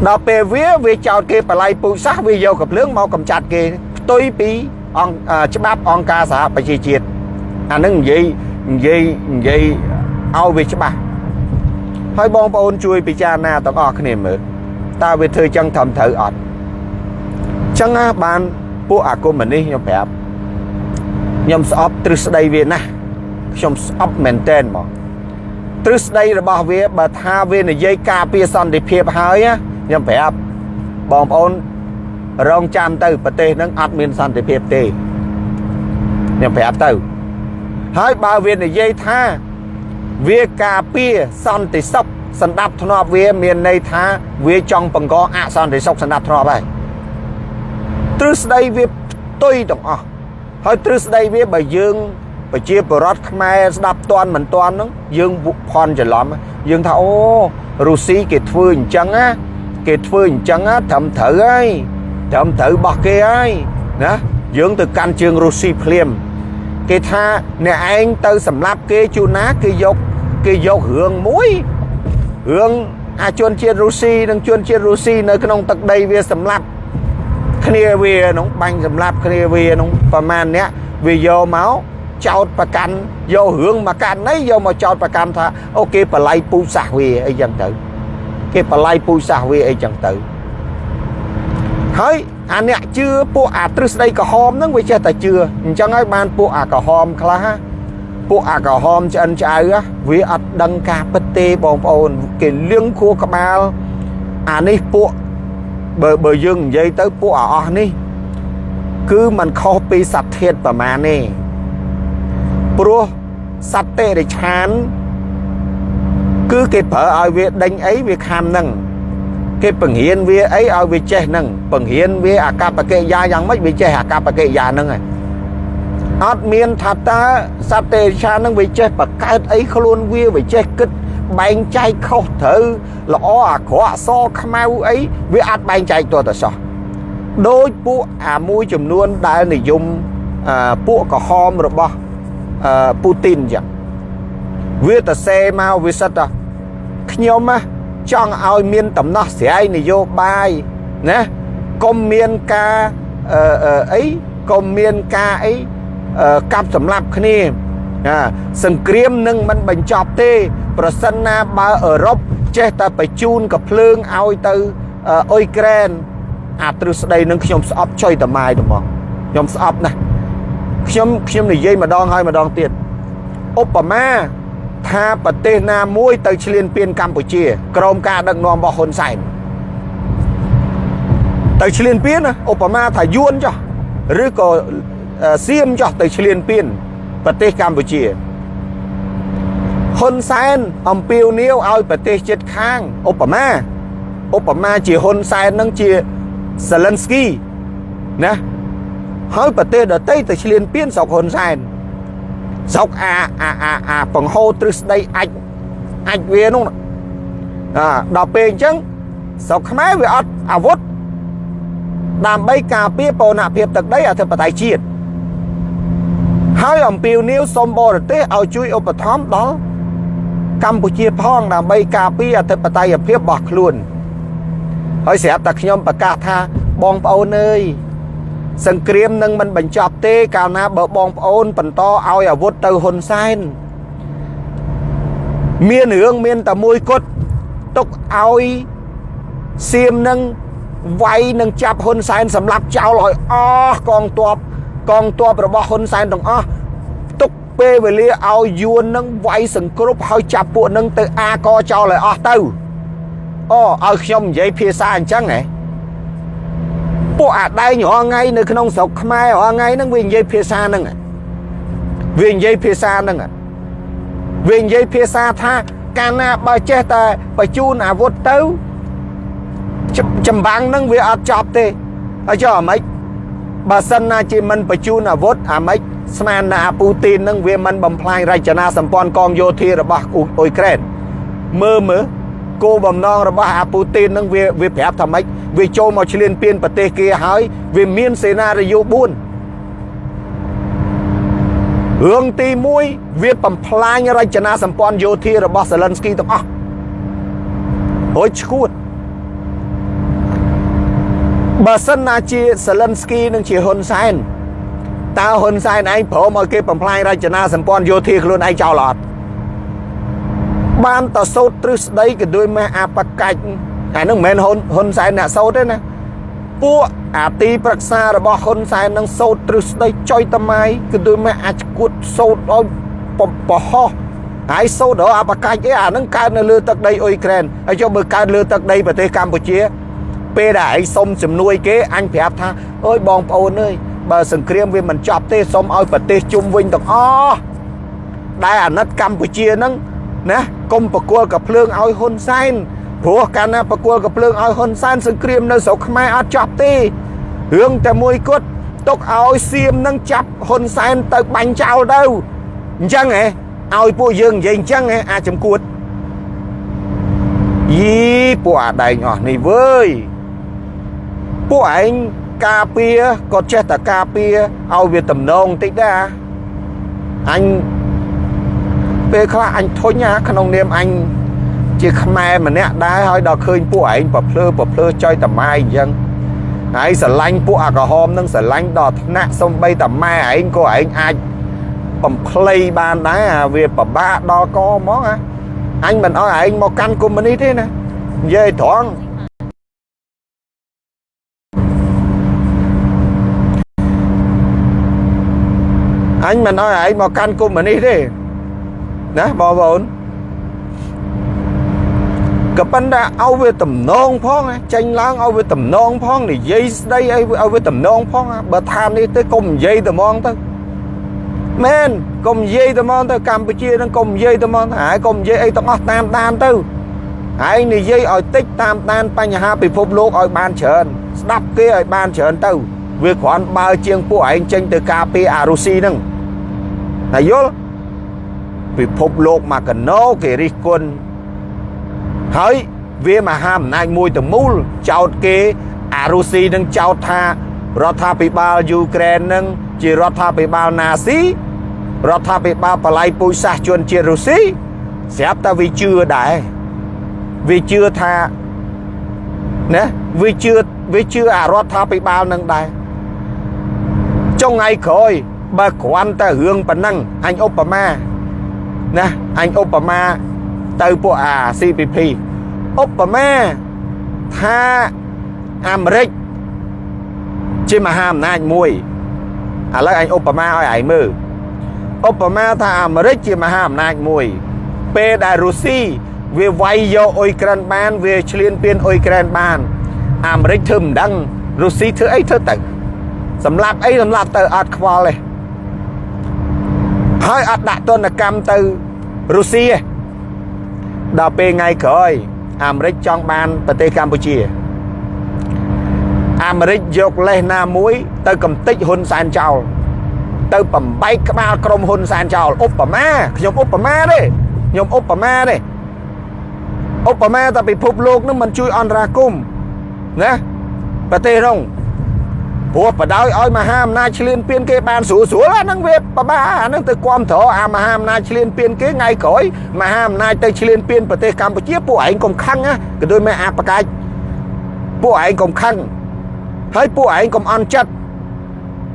ដល់ពេលវាវាចោតគេបល័យពុយសាសវាយកកំភ្លើងមកកំចាត់គេផ្ទុយពីអង្គច្បាប់អង្គការសហប្រជាជាតិអានឹងនិយាយនិយាយនិយាយឲ្យវាច្បាស់ហើយបងប្អូនជួយពិចារណាទាំងអស់គ្នាមើលតើវាធ្វើចឹងត្រឹមត្រូវអត់ចឹងណាបានពួកអាគមនេះខ្ញុំប្រាប់ ខ្ញុំស្អប់ទ្រឹស្ដីវាណាស់ខ្ញុំស្អប់មែនតែនមកទ្រឹស្ដីរបស់វាបើថាវានិយាយការពារសន្តិភាពហើយខ្ញុំប្រាប់បងប្អូនរងចាំទៅប្រទេសហ្នឹងអត់មានសន្តិភាពទេខ្ញុំប្រាប់ទៅហើយបើវានិយាយថាវាការពារសន្តិសុខសម្ដាប់ធ្នាប់វាមានន័យថាវាចង់បង្កអសន្តិសុខសម្ដាប់ធ្នាប់ហើយទ្រឹស្ដីវាផ្ទុយទាំងអស់ ហើយទ្រឹស្ដីវាបើយើងប្រជាពលរដ្ឋខ្មែរស្ដាប់តន់មិនតន់ហ្នឹងយើងផន់ច្រឡំយើងថាអូរុស្ស៊ីគេធ្វើអញ្ចឹងណាគេធ្វើអញ្ចឹងត្រឹមត្រូវហើយត្រឹមត្រូវរបស់គេហើយណាយើងទៅកាន់ជើងរុស្ស៊ីភ្លាមគេថាអ្នកឯងទៅសម្លាប់គេជួនណាគេយកគេយករឿងមួយរឿងអាជនជាតិរុស្ស៊ីនិងជនជាតិរុស្ស៊ីនៅក្នុងទឹកដីវាសម្លាប់ គ្នាវាក្នុងបាញ់សម្លាប់គ្នាវាក្នុងប្រមាណអ្នកវាយកមកចោតប្រកាន់យករឿងមកកាន់នេះយកមកចោតប្រកាន់ថាអូគេបល័យពូជសាសវាអីចឹងទៅ គេបល័យពូជសាសវាអីចឹងទៅហើយអាអ្នកជឿពួកអាទ្រឹស្ដីក្រហមហ្នឹងវាចេះតែជឿអញ្ចឹងហើយបានពួកអាក្រហមខ្លះពួកអាក្រហមឆ្អិនឆ្អៅវាអត់ដឹងការពិតទេបងប្អូន គេលៀងខួរក្បាល អានេះពួក បើបើយើងនិយាយទៅពួកអាអស់នេះ គឺมันខុសពីសត្វធាតប្រមាណទេព្រោះសត្វតិរិឆាន គឺគេប្រើឲ្យវាដេញអីវាខាំនឹងគេបង្រៀនវាអីឲ្យវាចេះនឹងបង្រៀនវាអាកប្បកិរិយាយ៉ាងម៉េចវាចេះអាកប្បកិរិយានឹងហើយអត់មានថាតើសត្វទេឆានឹងវាចេះបកើតអីខ្លួនវាវាចេះគិត បែងចែកខុសត្រូវល្អអាក្រក់អសខ្មៅអីវាអាចបែងចែកតទៅសោះដោយពួកអាមួយចំនួនដែលនិយមពួកក្រហមរបស់ពូទីនចឹងវាទៅសេមកវាសិតថាខ្ញុំណាចង់ឲ្យមានដំណោះស្រាយនយោបាយណាកុំមានការអឺអីកុំមានការអីកាប់សម្លាប់គ្នា ណាសង្គ្រាមនឹងមិនបញ្ចប់ទេ ប្រសិនណាបើអឺរ៉ុបចេះតែបញ្ជូនកភ្លើងឲ្យទៅអ៊ុយក្រែនអាទ្រឹស្ដីនឹងខ្ញុំស្អប់ចុយតម៉ាយទៅមកខ្ញុំស្អប់ណាស់ខ្ញុំខ្ញុំនិយាយម្ដងហើយម្ដងទៀតឧបមាថាប្រទេសណាមួយទៅឈ្លានពានកម្ពុជា ក្រោមការដឹកនាំរបស់ហ៊ុនសែនទៅឈ្លានពានឧបមាថាយួនចុះឬក៏សៀមចុះទៅឈ្លានពាន ប្រទេសកម្ពុជាហ៊ុនសែនអំពាវនាវឲ្យប្រទេសជិតខាងឧបមាឧបមាជាហ៊ុនសែននឹងជាសាលិនស្គីណាហើយប្រទេសដទៃទៅឈ្លានពានស្រុកហ៊ុនសែនស្រុកអាអាអាអាបង្ហូរទ្រឹស្ដីអាចអាចវានោះអាដល់ពេលអញ្ចឹងស្រុកខ្មែរវាអត់អាវុធដើម្បីការពារបូរណភាពទឹកដីអធិបតេយ្យជាតិ ហើយអំពាវនាវសូមបរទេសឲ្យជួយឧបត្ថម្ភដល់កម្ពុជាផងដើម្បីការពារអធិបតេយ្យភាពរបស់ខ្លួនហើយស្រាប់តែខ្ញុំប្រកាសថាបងប្អូនអើយសង្គ្រាមនឹងមិនបញ្ចប់ទេកាលណាបើបងប្អូនបន្តឲ្យអាវុធទៅហ៊ុនសែនមានរឿងមានតែមួយគត់ទុកឲ្យសៀមនឹងវាយនឹងចាប់ហ៊ុនសែនសម្លាប់ចោលឲ្យអស់កងទ័ព កងទ័ពរបស់ហ៊ុនសែនទាំងអស់ទុកពេលវេលាឲ្យយួននឹងវាយសង្គ្រប់ហើយចាប់ពួកនឹងទៅអាកចោលឲ្យអស់ទៅអូឲ្យខ្ញុំនិយាយភាសាអញ្ចឹងហ៎ពួកអាដែងរាល់ថ្ងៃនៅក្នុងស្រុកខ្មែររាល់ថ្ងៃហ្នឹងវានិយាយភាសាហ្នឹងវានិយាយភាសាហ្នឹងវានិយាយភាសាថាកាលណាបើចេះតែបញ្ជូនអាវុធទៅចម្បាំងហ្នឹងវាអត់ចប់ទេហើយចុះអាម៉េច បើសិនណាជាមិនបញ្ជូនអាវុធអាម៉េចស្មានណាអាពូទីនហ្នឹងវាមិនបំផ្លាញរចនាសម្ព័ន្ធកងយោធារបស់អ៊ុយក្រែនមើលមើលគោលបំណងរបស់អាពូទីននឹងវាវាប្រាប់ថាម៉េចវាចូលមកឈ្លានពានប្រទេសគេហើយវាមានសេណារីយ៉ូ4រឿងទី1វាបំផ្លាញរចនាសម្ព័ន្ធយោធារបស់សេលិនស្គីទាំងអស់ហូចឈួត បើសិនណាជាសេលិនស្គីនឹងជាហ៊ុនសែនតើហ៊ុនសែនឯងព្រមឲ្យគេបំផ្លាញរចនាសម្ព័ន្ធយោធាខ្លួនឯងចោលអត់បានតសោតទ្រឹស្ដីក៏ដោយម៉ែអាបកាច់អានឹងមិនមែនហ៊ុនហ៊ុនសែនអ្នកសោតទេណាពួកអាទីប្រឹក្សារបស់ហ៊ុនសែននឹងសោតទ្រឹស្ដីចុយតម៉ៃក៏ដោយម៉ែអាចគួតសោតឲ្យបហោះហើយសោតដល់អាបកាច់អីអានឹងកើតនៅលើទឹកដីអ៊ុយក្រែនហើយចុះបើកើតលើទឹកដីប្រទេសកម្ពុជា ពេលដែលឯងសុំជំនួយគេអញប្រាប់ថាអើយបងប្អូនអើយបើសង្គ្រាមវាមិនចប់ទេសុំឲ្យប្រទេសជុំវិញទាំងអស់ដែលអាណិតកម្ពុជាហ្នឹងណាកុំប្រគល់កភ្លើងឲ្យហ៊ុនសែនព្រោះកាលណាប្រគល់កភ្លើងឲ្យហ៊ុនសែនសង្គ្រាមនៅស្រុកខ្មែរអត់ចប់ទេរឿងតែមួយគត់ទុកឲ្យសៀមនឹងចាប់ហ៊ុនសែនទៅបាញ់ចោលទៅអញ្ចឹងហ៎ឲ្យពួកយើងនិយាយអញ្ចឹងហ៎អាចចំគួតយីពួកអាដែងអស់នេះវើយ ពួកឯងការពារក៏ចេះតែការពារឲ្យវាតំណងតិចដែរអញពេលខ្លះអញធុញណាក្នុងនាមអញជាខ្មែរម្នាក់ដែរហើយដល់ឃើញពួកឯងប្រភ្លើប្រភ្លើចុយតម៉ែអញ្ចឹងហើយស្រឡាញ់ពួកអាក្រហមនឹងស្រឡាញ់ដល់ថ្នាក់សំបីតម៉ែឯងក៏ឯងអាចបំភ្លៃបានដែរអាវាពិបាកដល់កហ្មងអាអញមិនអោយឯងមកកាន់កុំមុនីទេណានិយាយត្រង់ អញមិនអោយឯងមកកាន់កុំមុនីទេណាបងប្អូនក៏ប៉ុន្តែឲ្យវាតំណងផងចេញឡើងឲ្យវាតំណងផងនិយាយស្ដីឲ្យឲ្យវាតំណងផងបើថានេះទៅកុំនិយាយតែហ្មងទៅមែនកុំនិយាយតែហ្មងទៅកម្ពុជានឹងកុំនិយាយតែហ្មងហើយកុំនិយាយអីទាំងអស់តាមដានទៅហើយនិយាយឲ្យតិចតាមដានបញ្ហាពិភពលោកឲ្យបានច្រើនស្ដាប់គេឲ្យបានច្រើនទៅ វាគ្រាន់បើជាងពួកឯងចេញទៅការពារអារុស៊ីហ្នឹង ហើយយល់ពិភពលោកមកកណោគេរិះគន់ហើយវាមហាអំណាចមួយទៅមូលចោតគេអារុស៊ីនឹងចោតថារដ្ឋាភិបាលយូក្រែននឹងជារដ្ឋាភិបាលណាស៊ីរដ្ឋាភិបាលបល័យពុយសាសជនជាតិរុស្ស៊ីស្រាប់តែវាជឿដែរវាជឿថាណាវាជឿវាជឿអារដ្ឋាភិបាលនឹងដែរចុងថ្ងៃក្រោយ បើគ្រាន់តែរឿងប៉ុណ្ណឹងអញឧបមាណាអញឧបមាទៅពួកអា CPP ឧបមាថាអាមេរិកជាមហាអំណាចមួយឥឡូវអញឧបមាឲ្យឯងមើលឧបមាថាអាមេរិកជាមហាអំណាចមួយ ពេលដែលរុស្ស៊ីវាវាយយកអ៊ុយក្រែនបាន វាឈ្លានពានអ៊ុយក្រែនបាន អាមេរិកធ្វើមិនដឹងរុស្ស៊ីធ្វើអីធ្វើទៅសម្លាប់អីសម្លាប់ទៅអត់ខ្វល់ទេ ហើយអត់ដាក់ទណ្ឌកម្មទៅរុស្ស៊ីទេដល់ពេលថ្ងៃក្រោយអាមេរិកចង់បានប្រទេសកម្ពុជាអាមេរិកយកលេសណាមួយ ទៅកំទេចហ៊ុនសែនចោលទៅបំបែកក្បាលក្រុមហ៊ុនសែនចោលឧបមាខ្ញុំឧបមាទេខ្ញុំឧបមាទេឧបមាតែពិភពលោកនឹងមិនជួយអន្តរាគមណាប្រទេសរង ព្រោះបដ ாய் ឲ្យមហាអំណាចឈ្លានពានគេបានស្រួលស្រួលអាហ្នឹងវាបបាអាហ្នឹងទៅគ្រប់ត្រអាមហាអំណាចឈ្លានពានគេថ្ងៃក្រោយមហាអំណាចទៅឈ្លានពានប្រទេសកម្ពុជាពួកឯងកុំខឹងណាក៏ដូចមិនអាបកាច់ពួកឯងកុំខឹងហើយពួកឯងកុំអន់ចិត្ត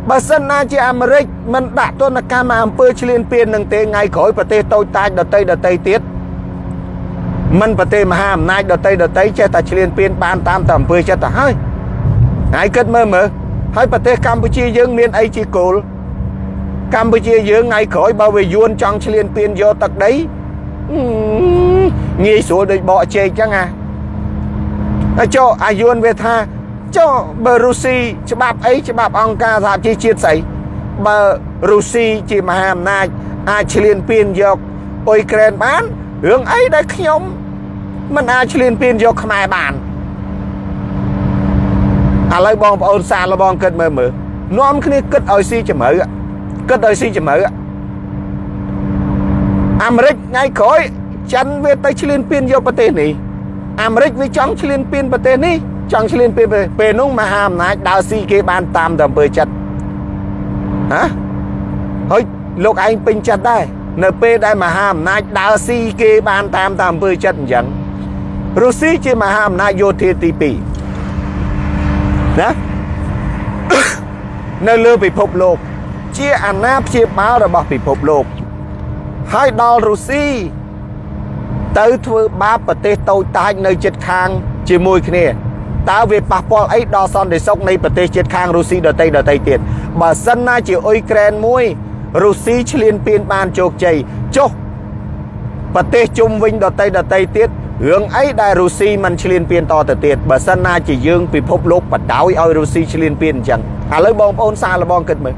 បើសិនណាជាអាមេរិកមិនដាក់ទណ្ឌកម្មអំពើឈ្លានពាននឹងទេថ្ងៃក្រោយប្រទេសតូចតាចដតីដតីទៀតមិនប្រទេសមហាអំណាចដតីដតីចេះតែឈ្លានពានបានតាមតែអំពើចិត្តទៅហើយហើយគិតមើលមើល ហើយប្រទេសកម្ពុជាយើងមានអីជាគោលកម្ពុជាយើងថ្ងៃក្រោយបើវាយួនចង់ឈ្លានពានយកទឹកដីងាយស្រួលដូចបកជែកចឹងណាហើយចុះអាយួនវាថាចុះបើរុស្ស៊ីច្បាប់អីច្បាប់អង្គការសហជីវជាតិស្អីបើរុស្ស៊ីជាមហាអំណាចអាចឈ្លានពានយកអ៊ុយក្រែនបានរឿងអីដែលខ្ញុំមិនអាចឈ្លានពានយកខ្មែរបាន ឥឡូវបងប្អូនសាឡបងគិតមើលមើលនាំគ្នាគិតឲ្យស៊ីជំរឿគិតឲ្យស៊ីជំរឿអាមេរិកថ្ងៃក្រោយចិនវាទៅឈ្លានពានយកប្រទេសនេះអាមេរិកវាចង់ឈ្លានពានប្រទេសនេះចង់ឈ្លានពានប្រទេសពេលនោះមហាអំណាចដើរស៊ីគេបានតាមតែអំពើចិត្តហ៎ហើយលោកឯងពេញចិត្តដែរនៅពេលដែលមហាអំណាចដើរស៊ីគេបានតាមតាមអំពើចិត្តអញ្ចឹងរុស្ស៊ីជាមហាអំណាចយោធាទី2 ណានៅលើពិភពលោក ជាអាណាព្យាបាលរបស់ពិភពលោក ហើយដល់រុស្ស៊ីទៅធ្វើបាបប្រទេសតូចតាចនៅជិតខាង ជាមួយគ្នាតើវាប៉ះពាល់អីដល់សន្តិសុខនៃប្រទេសជិតខាងរុស្ស៊ីដទៃដទៃទៀតបើសិនណាជាអ៊ុយក្រែនមួយរុស្ស៊ីឈ្លានពានបានជោគជ័យចុះប្រទេសជុំវិញដទៃដទៃទៀត រឿងអីដែលរុស្ស៊ីមិនឈ្លានពានតទៅទៀតបើសិនណាជាយើងពិភពលោកបដ ாய் ឲ្យរុស្ស៊ីឈ្លានពានអញ្ចឹងឥឡូវបងប្អូនសាឡបងគិតមើល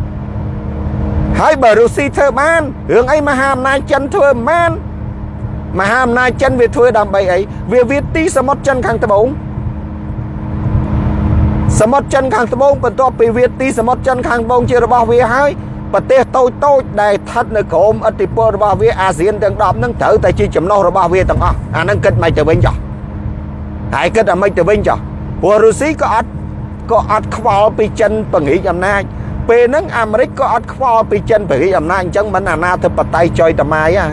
ហើយបើរុស្ស៊ីធ្វើបានរឿងអីមហាអំណាចចិនធ្វើមិនបានមហាអំណាចចិនវាធ្វើដើម្បីអីវាវាទីសមុទ្រចិនខាងត្បូងសមុទ្រចិនខាងត្បូងបន្ទាប់ពីវាទីសមុទ្រចិនខាងត្បូងជារបស់វាហើយ ប្រទេសតូចតូចដែលស្ថិតនៅក្រោមឥទ្ធិពលរបស់វាអាស៊ានទាំង10ហ្នឹងត្រូវតែជាចំណុះរបស់វាទាំងអស់អាហ្នឹងគិតមិនទៅវិញចុះហើយគិតអាមិនទៅវិញចុះព្រោះរុស្ស៊ីក៏អត់ក៏អត់ខ្វល់ពីចិនពង្រីកអំណាចពេលហ្នឹងអាមេរិកក៏អត់ខ្វល់ពីចិនពង្រីកអំណាចអញ្ចឹងមិនអាណាធិបតេយ្យចុយតម៉ាយហ่า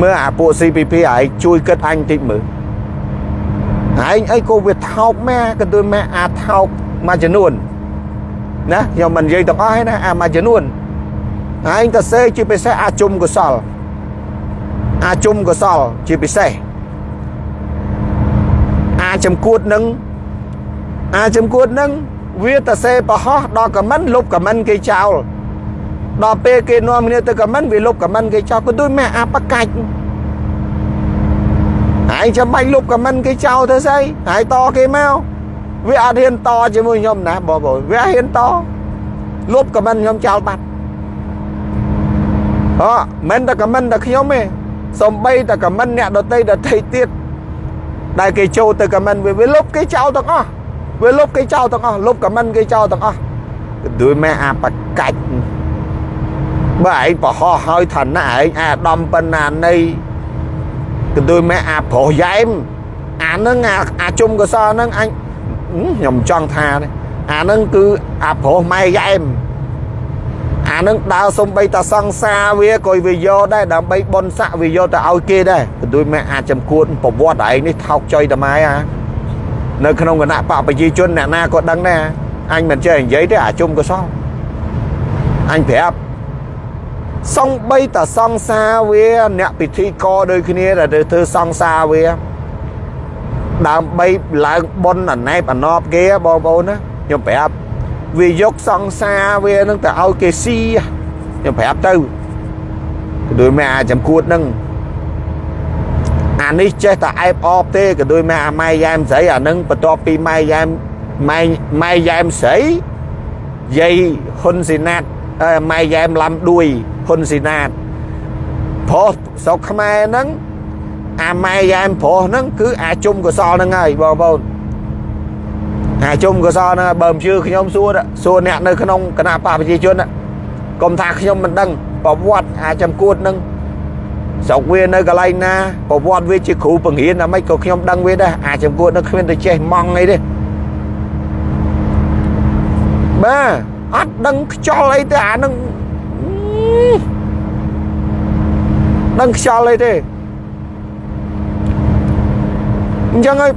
មើលអាពួក CPP ឯងជួយគិតអញតិចមើលឯងអីក៏វាថោកម៉ែក៏ដូចម៉ែអាថោកមួយចំនួន ណាខ្ញុំមិននិយាយទាំងអស់ទេណាអាមួយចំនួនឯងទៅសេជាពិសេសអាជុំកុសលអាជុំកុសលជាពិសេសអាចំគួតនឹងអាចំគួតនឹងវាទៅសេប្រហោះដល់ខមមិនលុបខមមិនគេចោលដល់ពេលគេនាំគ្នាទៅខមមិនវាលុបខមមិនគេចោលក៏ដូចម៉ែអាបកាច់ហើយចាំបាច់លុបខមមិនគេចោលទៅស្អីហើយតគេមក វាអត់ហ៊ានតជាមួយខ្ញុំណាបងប្អូនវាហ៊ានតលុបខមមិនខ្ញុំចោលបាត់អមិនតែខមមិនតែខ្ញុំទេសំបីតែខមមិនអ្នកដតីដតីទៀតដែលគេចូលទៅខមមិនវាវាលុបគេចោលទាំងអស់វាលុបគេចោលទាំងអស់លុបខមមិនគេចោលទាំងអស់ដូចម៉ែអាបកាច់បើឯងប្រហោះហើយឋានៈឯងអាដំបណ្ណានៃក៏ដូចម៉ែអាប្រុសយ៉ែមអានឹងអាជុំកសលនឹងអញ ខ្ញុំចង់ថាអានឹងគឺអាប្រុសម៉ែយ៉ែមអានឹងដើរសំបីតាសង្សារវាក៏វាយកដែរដើម្បីបនស័កវាយកទៅឲ្យគេដែរក៏ដូចមែអាចចំគួតប្រវត្តិឯងនេះថោកចុយតាម៉ែអានៅក្នុងគណៈបកប្រជាជនអ្នកណាក៏ដឹងដែរអញមិនចេះនិយាយទេអាជុំក៏សោះអញប្រាប់សំបីតាសង្សារវាអ្នកពិធីករដូចគ្នាដែលទៅធ្វើសង្សារវា ដើម្បីឡើងបុណ្យអណែបអណប់គេបងប្អូនណាខ្ញុំប្រាប់វាយកសង្សារវានឹងទៅឲ្យគេស៊ីខ្ញុំប្រាប់ទៅក៏ដូចមែអាចំគួតនឹងអានេះចេះតែអែបអបទេក៏ដូចមែអាម៉ែយ៉ែមស្រីអានឹងបន្ទាប់ពីម៉ែយ៉ែមម៉ែម៉ែយ៉ែមស្រីយាយហ៊ុនស៊ីណាតម៉ែយ៉ែមឡាំដួយហ៊ុនស៊ីណាតប្រុសស្រុកខ្មែរហ្នឹង អាម៉ែយ៉ែមប្រុសហ្នឹងគឺអាជុំកសលហ្នឹងហើយបងប្អូនអាជុំកសលហ្នឹងបើមិនជឿខ្ញុំសួរសួរអ្នកនៅក្នុងគណៈបកប្រជាជនកុំថាខ្ញុំមិនដឹងប្រវត្តិអាចំគួតហ្នឹងស្រុកវានៅកន្លែងណាប្រវត្តិវាជាគ្រូបង្រៀនអាម៉េចក៏ខ្ញុំដឹងវាដែរអាចំគួតហ្នឹងគ្មានទៅចេះម៉ងអីទេបាទអត់ដឹងខ្យល់អីទេអានឹងដឹងខ្យល់អីទេ អញ្ចឹងហើយ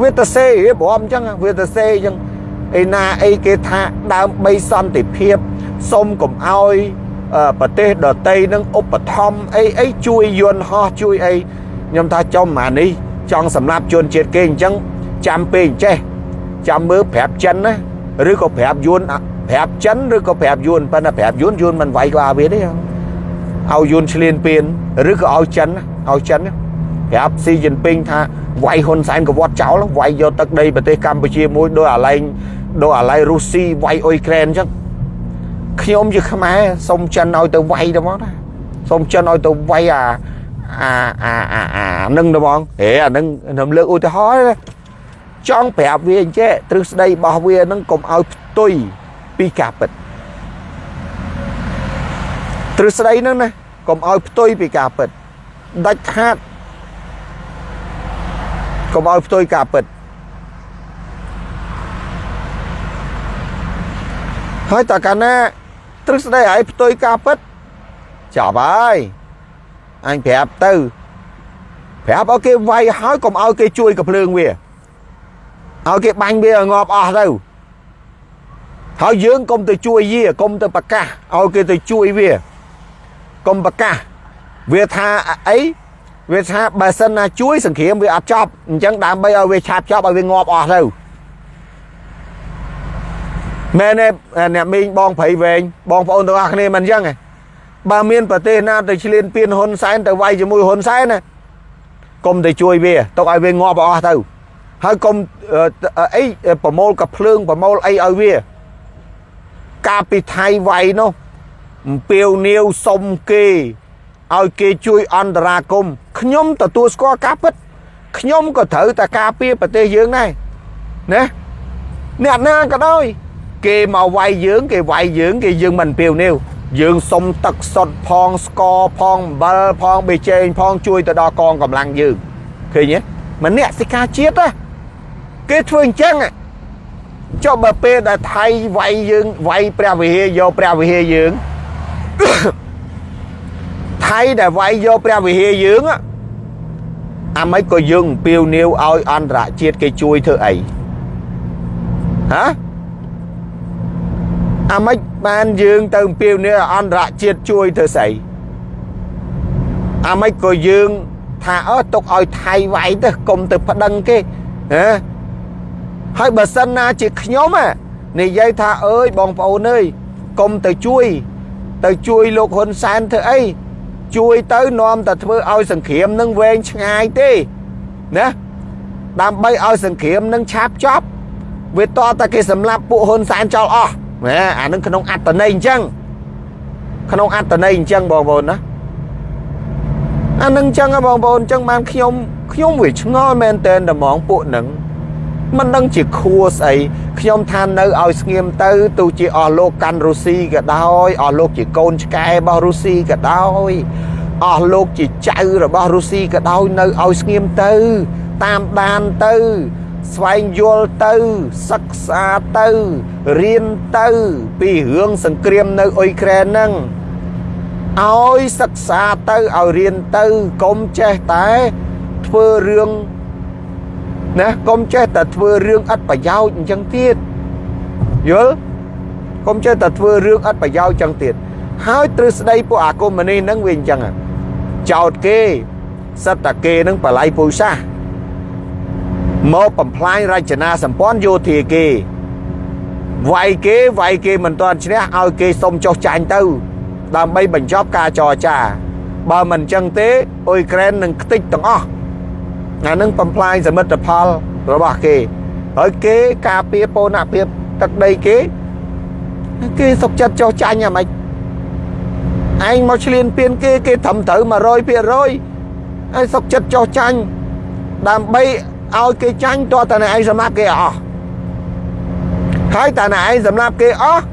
វាទៅសេរៀបរាប់អញ្ចឹងវាទៅសេអញ្ចឹងឯណាអីគេថាដើម្បីសន្តិភាពសុំកុំអោយប្រទេសដតីនឹងឧបត្ថម្ភអីអីជួយយន្តហោះជួយអីខ្ញុំថាចំអានេះចង់សម្រាប់ជនជាតិគេអញ្ចឹងចាំពេលចេះចាំមើលប្រាប់ចិនណាឬក៏ប្រាប់យួនប្រាប់ចិនឬក៏ប្រាប់យួនប៉ុន្តែប្រាប់យួនយួនមិនវាយក្បាលវាទេឲ្យយួនឆ្លៀនពៀនឬក៏ឲ្យចិនឲ្យចិនប្រាប់ស៊ីជីនពីងថា វាយហ៊ុនសែនកវត្តចោលវាយយកទឹកដីប្រទេសកម្ពុជាមួយដោយអាឡែងដោយអាឡែងរុស្ស៊ីវាយអ៊ុយក្រែនអញ្ចឹងខ្ញុំជាខ្មែរសុំចិនឲ្យទៅវាយទៅមកណាសុំចិនឲ្យទៅវាយអាអាអាអាអានឹងទៅបងហេអានឹងខ្ញុំលើកឧទាហរណ៍ចង់ប្រាប់វាអញ្ចេះទ្រឹស្ដីរបស់វានឹងកុំឲ្យផ្ទុយពីការពិតទ្រឹស្ដីហ្នឹងណាកុំឲ្យផ្ទុយពីការពិតដាច់ខាត កុំឲ្យផ្ទុយការពិតហើយតើកាលណាទ្រឹស្ដីឲ្យផ្ទុយការពិតចប់ហើយអញប្រាប់ទៅប្រាប់ឲ្យគេវាយហើយកុំឲ្យគេជួយកំភ្លើងវាឲ្យគេបាញ់វាងាប់អស់ទៅហើយយើងកុំទៅជួយវាកុំទៅប្រកាសឲ្យគេទៅជួយវាកុំប្រកាសវាថាអី វាថាបើសិនណាជួយសង្គ្រាមវាអត់ចប់អញ្ចឹងដើម្បីឲ្យវាឆាប់ចប់ឲ្យវាងាប់អស់ទៅមែនទេអ្នកមីងបងព្រៃវែងបងប្អូនទាំងអស់គ្នាមិនអញ្ចឹងទេបើមានប្រទេសណាទៅឆ្លៀនពៀនហ៊ុនសែនទៅវាយជាមួយហ៊ុនសែនណាកុំទៅជួយវាទុកឲ្យវាងាប់អស់ទៅហើយកុំអីប្រមូលកភ្លើងប្រមូលអីឲ្យវាកាលពីថៃវាយនោះអំពាវនាវសុំគេ ឲ្យគេជួយអន្តរាគមខ្ញុំទទួលស្គាល់ការពិតខ្ញុំក៏ត្រូវតែការពារប្រទេសយើងដែរណាអ្នកណាក៏ដោយ គេមកវាយយើង គេវាយយើង គេយើងមិនពាវនាវយើងសុំទឹកសុទ្ធផងស្ករផងអំបិលផងបេជែងផងជួយទៅដល់កងកម្លាំងយើងឃើញទេម្នាក់សិកាជាតិណាគេធ្វើអញ្ចឹងចុះបើពេលដែលថៃវាយយើងវាយព្រះវិហារយកព្រះវិហារយើង ថៃដែលវាយយកព្រះវិហារយើងអាម៉េចក៏យើងអំពាវនាវឲ្យអន្តរជាតិគេជួយធ្វើអីហ៎អាម៉េចបានយើងទៅអំពាវនាវអន្តរជាតិជួយធ្វើស្អីអាម៉េចក៏យើងថាអើទុកឲ្យថៃវាយទៅកុំទៅប្តឹងគេហ៎ហើយបើសិនណាជាខ្ញុំនិយាយថាអើយបងប្អូនអើយកុំទៅជួយ ទៅជួយលោកហ៊ុនសែនធ្វើអី ជួយទៅនាំតែធ្វើឲ្យសង្គ្រាមនឹងវែងឆ្ងាយទេណាដើម្បីឲ្យសង្គ្រាមនឹងឆាប់ចប់វាតតែគេសម្លាប់ពួកហ៊ុនសែនចោលអស់ណាអានឹងក្នុងអត្តន័យអញ្ចឹងក្នុងអត្តន័យអញ្ចឹងបងប្អូនណាអានឹងអញ្ចឹងបងប្អូនអញ្ចឹងបានខ្ញុំខ្ញុំវាឆ្ងល់មែនតើតំងពួកនឹង មិនដឹងជាខួស្អីខ្ញុំថានៅឲ្យស្ងៀមទៅទោះជាអស់លោកកាន់រុស្ស៊ីក៏ដោយអស់លោកជាកូនឆ្កែរបស់រុស្ស៊ីក៏ដោយអស់លោកជាចៅរបស់រុស្ស៊ីក៏ដោយនៅឲ្យស្ងៀមទៅ តាមដានទៅ ស្វែងយល់ទៅសិក្សាទៅរៀនទៅ ពីរឿងសង្គ្រាមនៅអ៊ុយក្រែនហ្នឹងឲ្យសិក្សាទៅឲ្យរៀនទៅកុំចេះតែធ្វើរឿង ណាកុំចេះតែធ្វើរឿងឥតប្រយោជន៍អញ្ចឹងទៀតយល់កុំចេះតែធ្វើរឿងឥតប្រយោជន៍អញ្ចឹងទៀតហើយទ្រឹស្ដីពួកអាកុម្មុយនីហ្នឹងវាអញ្ចឹងចោតគេសិតតាគេនឹងបល័យពុយសាសមកបំផ្លាញរចនាសម្ព័ន្ធយោធាគេវាយគេវាយគេមិនទាន់ឈ្នះឲ្យគេសុំចុះចាញ់ទៅ ដើម្បីបញ្ចប់ការចរចា បើមិនអញ្ចឹងទេអ៊ុយក្រែននឹងខ្ទេចទាំងអស់ អានឹងបំផ្លាញសមិទ្ធផលរបស់គេហើយគេការពារពូនភាពទឹកដីគេគេសុកចិត្តចោះចាញ់អាម៉េចឯងមកឆ្លៀនពៀនគេគេត្រឹមត្រូវ100%ហើយសុកចិត្តចោះចាញ់ដើម្បីឲ្យគេចាញ់តើតើឯងសម្លាប់គេអស់ហើយតើឯងសម្លាប់គេអស់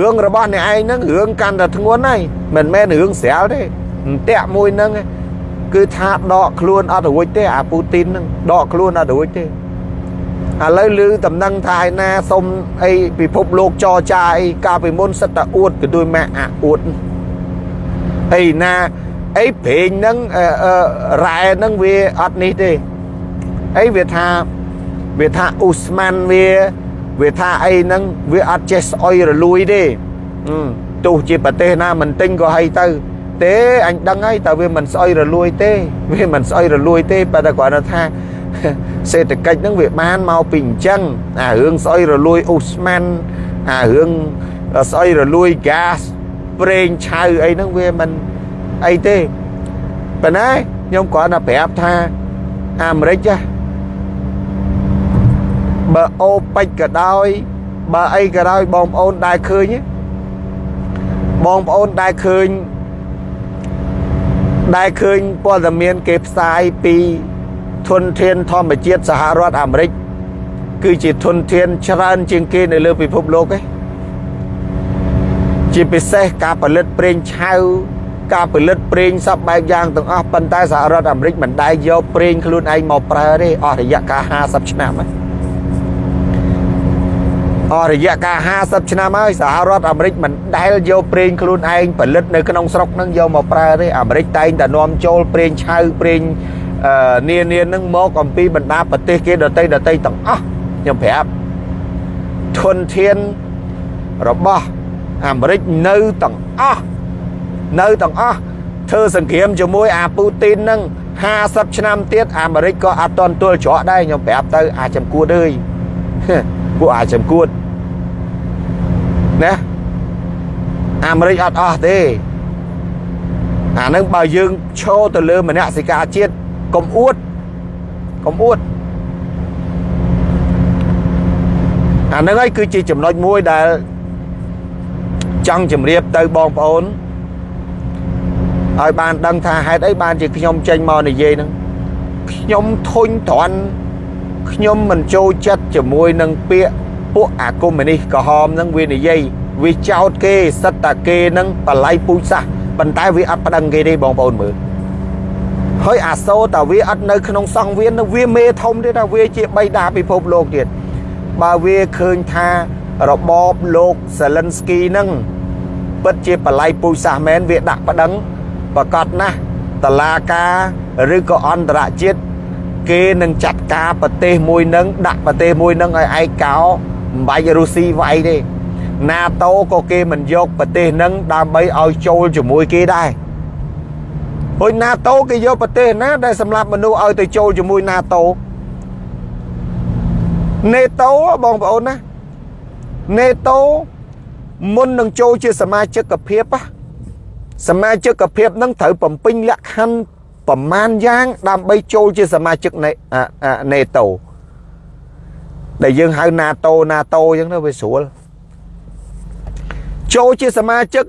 រឿងរបស់អ្នកឯងហ្នឹងរឿងកាន់តែធ្ងន់ហើយមិនមែនរឿងស្រាលទេអន្ទាក់មួយហ្នឹង គឺថាដកខ្លួនអត់រួចទេអាពូទីនហ្នឹងដកខ្លួនអត់រួចទេឥឡូវឮតំណែងថាឯណាសុំអីពិភពលោកចរចាអីកាលពីមុនសិតតែអួតក៏ដូចម៉ាក់អាអួតអីណាអីព្រេងហ្នឹងរ៉ែហ្នឹងវាអត់នេះទេអីវាថាវាថាអ៊ូស្មានវាវាថាអីហ្នឹងវាអត់ចេះស្អុយរលួយទេទោះជាប្រទេសណាមិនទិញក៏ហីទៅ ទេអញដឹងហើយតើវាមិនស្អុយរលួយទេវាមិនស្អុយរលួយទេប៉ុន្តែគាត់ថាសេដ្ឋកិច្ចហ្នឹងវាបានមកពីអញ្ចឹងអារឿងស្អុយរលួយអ៊ូស្មានអារឿងស្អុយរលួយហ្គាសប្រេងឆៅអីហ្នឹងវាមិនអីទេប៉ុន្តែខ្ញុំគ្រាន់តែប្រាប់ថាអាមេរិកចាបើអូពេចក៏ដោយបើអីក៏ដោយបងប្អូនដែលឃើញបងប្អូនដែលឃើញ ដែលឃើញព័ត៌មានគេផ្សាយពីធនធានធម្មជាតិសហរដ្ឋអាមេរិកគឺជាធនធានច្រើនជាងគេនៅលើពិភពលោកឯងជាពិសេសការផលិតប្រេងឆៅការផលិតប្រេងសពបែបយ៉ាងទាំងអស់ប៉ុន្តែសហរដ្ឋអាមេរិកមិនដែលយកប្រេងខ្លួនឯងមកប្រើទេអស់រយៈកាល50ឆ្នាំហើយ អស់រយៈកាល50ឆ្នាំហើយសហរដ្ឋអាមេរិកមិនដែលយកប្រេងខ្លួនឯងផលិតនៅក្នុងស្រុកហ្នឹងយកមកប្រើទេអាមេរិកតែងតែនាំចូលប្រេងឆៅប្រេងនានានឹងមកអំពីបណ្ដាប្រទេសគេដតីដតីទាំងអស់ខ្ញុំប្រាប់ធនធានរបស់អាមេរិកនៅទាំងអស់នៅទាំងអស់ធ្វើសង្គ្រាមជាមួយអាពូទីននឹង50ឆ្នាំទៀតអាមេរិកក៏អត់តន់ទល់ច្រកដែរខ្ញុំប្រាប់ទៅ អាចំគួតអើយពួកអាចំគួត ណាអាមេរិកអត់អស់ទេអានឹងបើយើងឈរទៅលើមនសិការជាតិកុំអួតកុំអួតអានឹងហើយគឺជាចំណុចមួយដែលចង់ជម្រាបទៅបងប្អូនឲ្យបានដឹងថាហេតុអីបានជាខ្ញុំចេញមកនិយាយហ្នឹងខ្ញុំធុញទ្រាន់ខ្ញុំមិនចូលចិត្តជាមួយនឹងពាក្យ ពួកអាកុម្មុយនីសក្រហមហ្នឹងវានិយាយវាចោតគេសិតតាគេហ្នឹងបល័យពូជសាសប៉ុន្តែវាអត់ប្តឹងគេទេបងប្អូនមើលហើយអាសូរតាវាអត់នៅក្នុងសង្វៀនវាមេធំទៀតថាវាជាបៃតាពិភពលោកទៀតបើវាឃើញថារបបលោកសេលិនស្គីហ្នឹងពិតជាបល័យពូជសាសមែនវាដាក់ប្តឹងប្រកាសណាស់តឡាការឬក៏អន្តរជាតិគេនឹងចាត់ការប្រទេសមួយនឹងដាក់ប្រទេសមួយនឹងឲ្យឯកោ មិនបាច់រុស្ស៊ីវាយទេ NATO ក៏គេមិនយកប្រទេសនឹងដើម្បីឲ្យចូលជាមួយគេដែរហួយ NATO គេយកប្រទេសណាដែលសម្រាប់មនុស្សឲ្យទៅចូលជាមួយ NATO NATO បងប្អូនណា NATO មុននឹងចូលជាសមាជិកភាពសមាជិកភាពនឹងត្រូវបំពេញលក្ខខណ្ឌប្រមាណយ៉ាង ដើម្បីចូលជាសមាជិកនៃ NATO ដែលយើងហៅ NATO NATO អញ្ចឹងទៅវាស្រួលចូលជាសមាជិក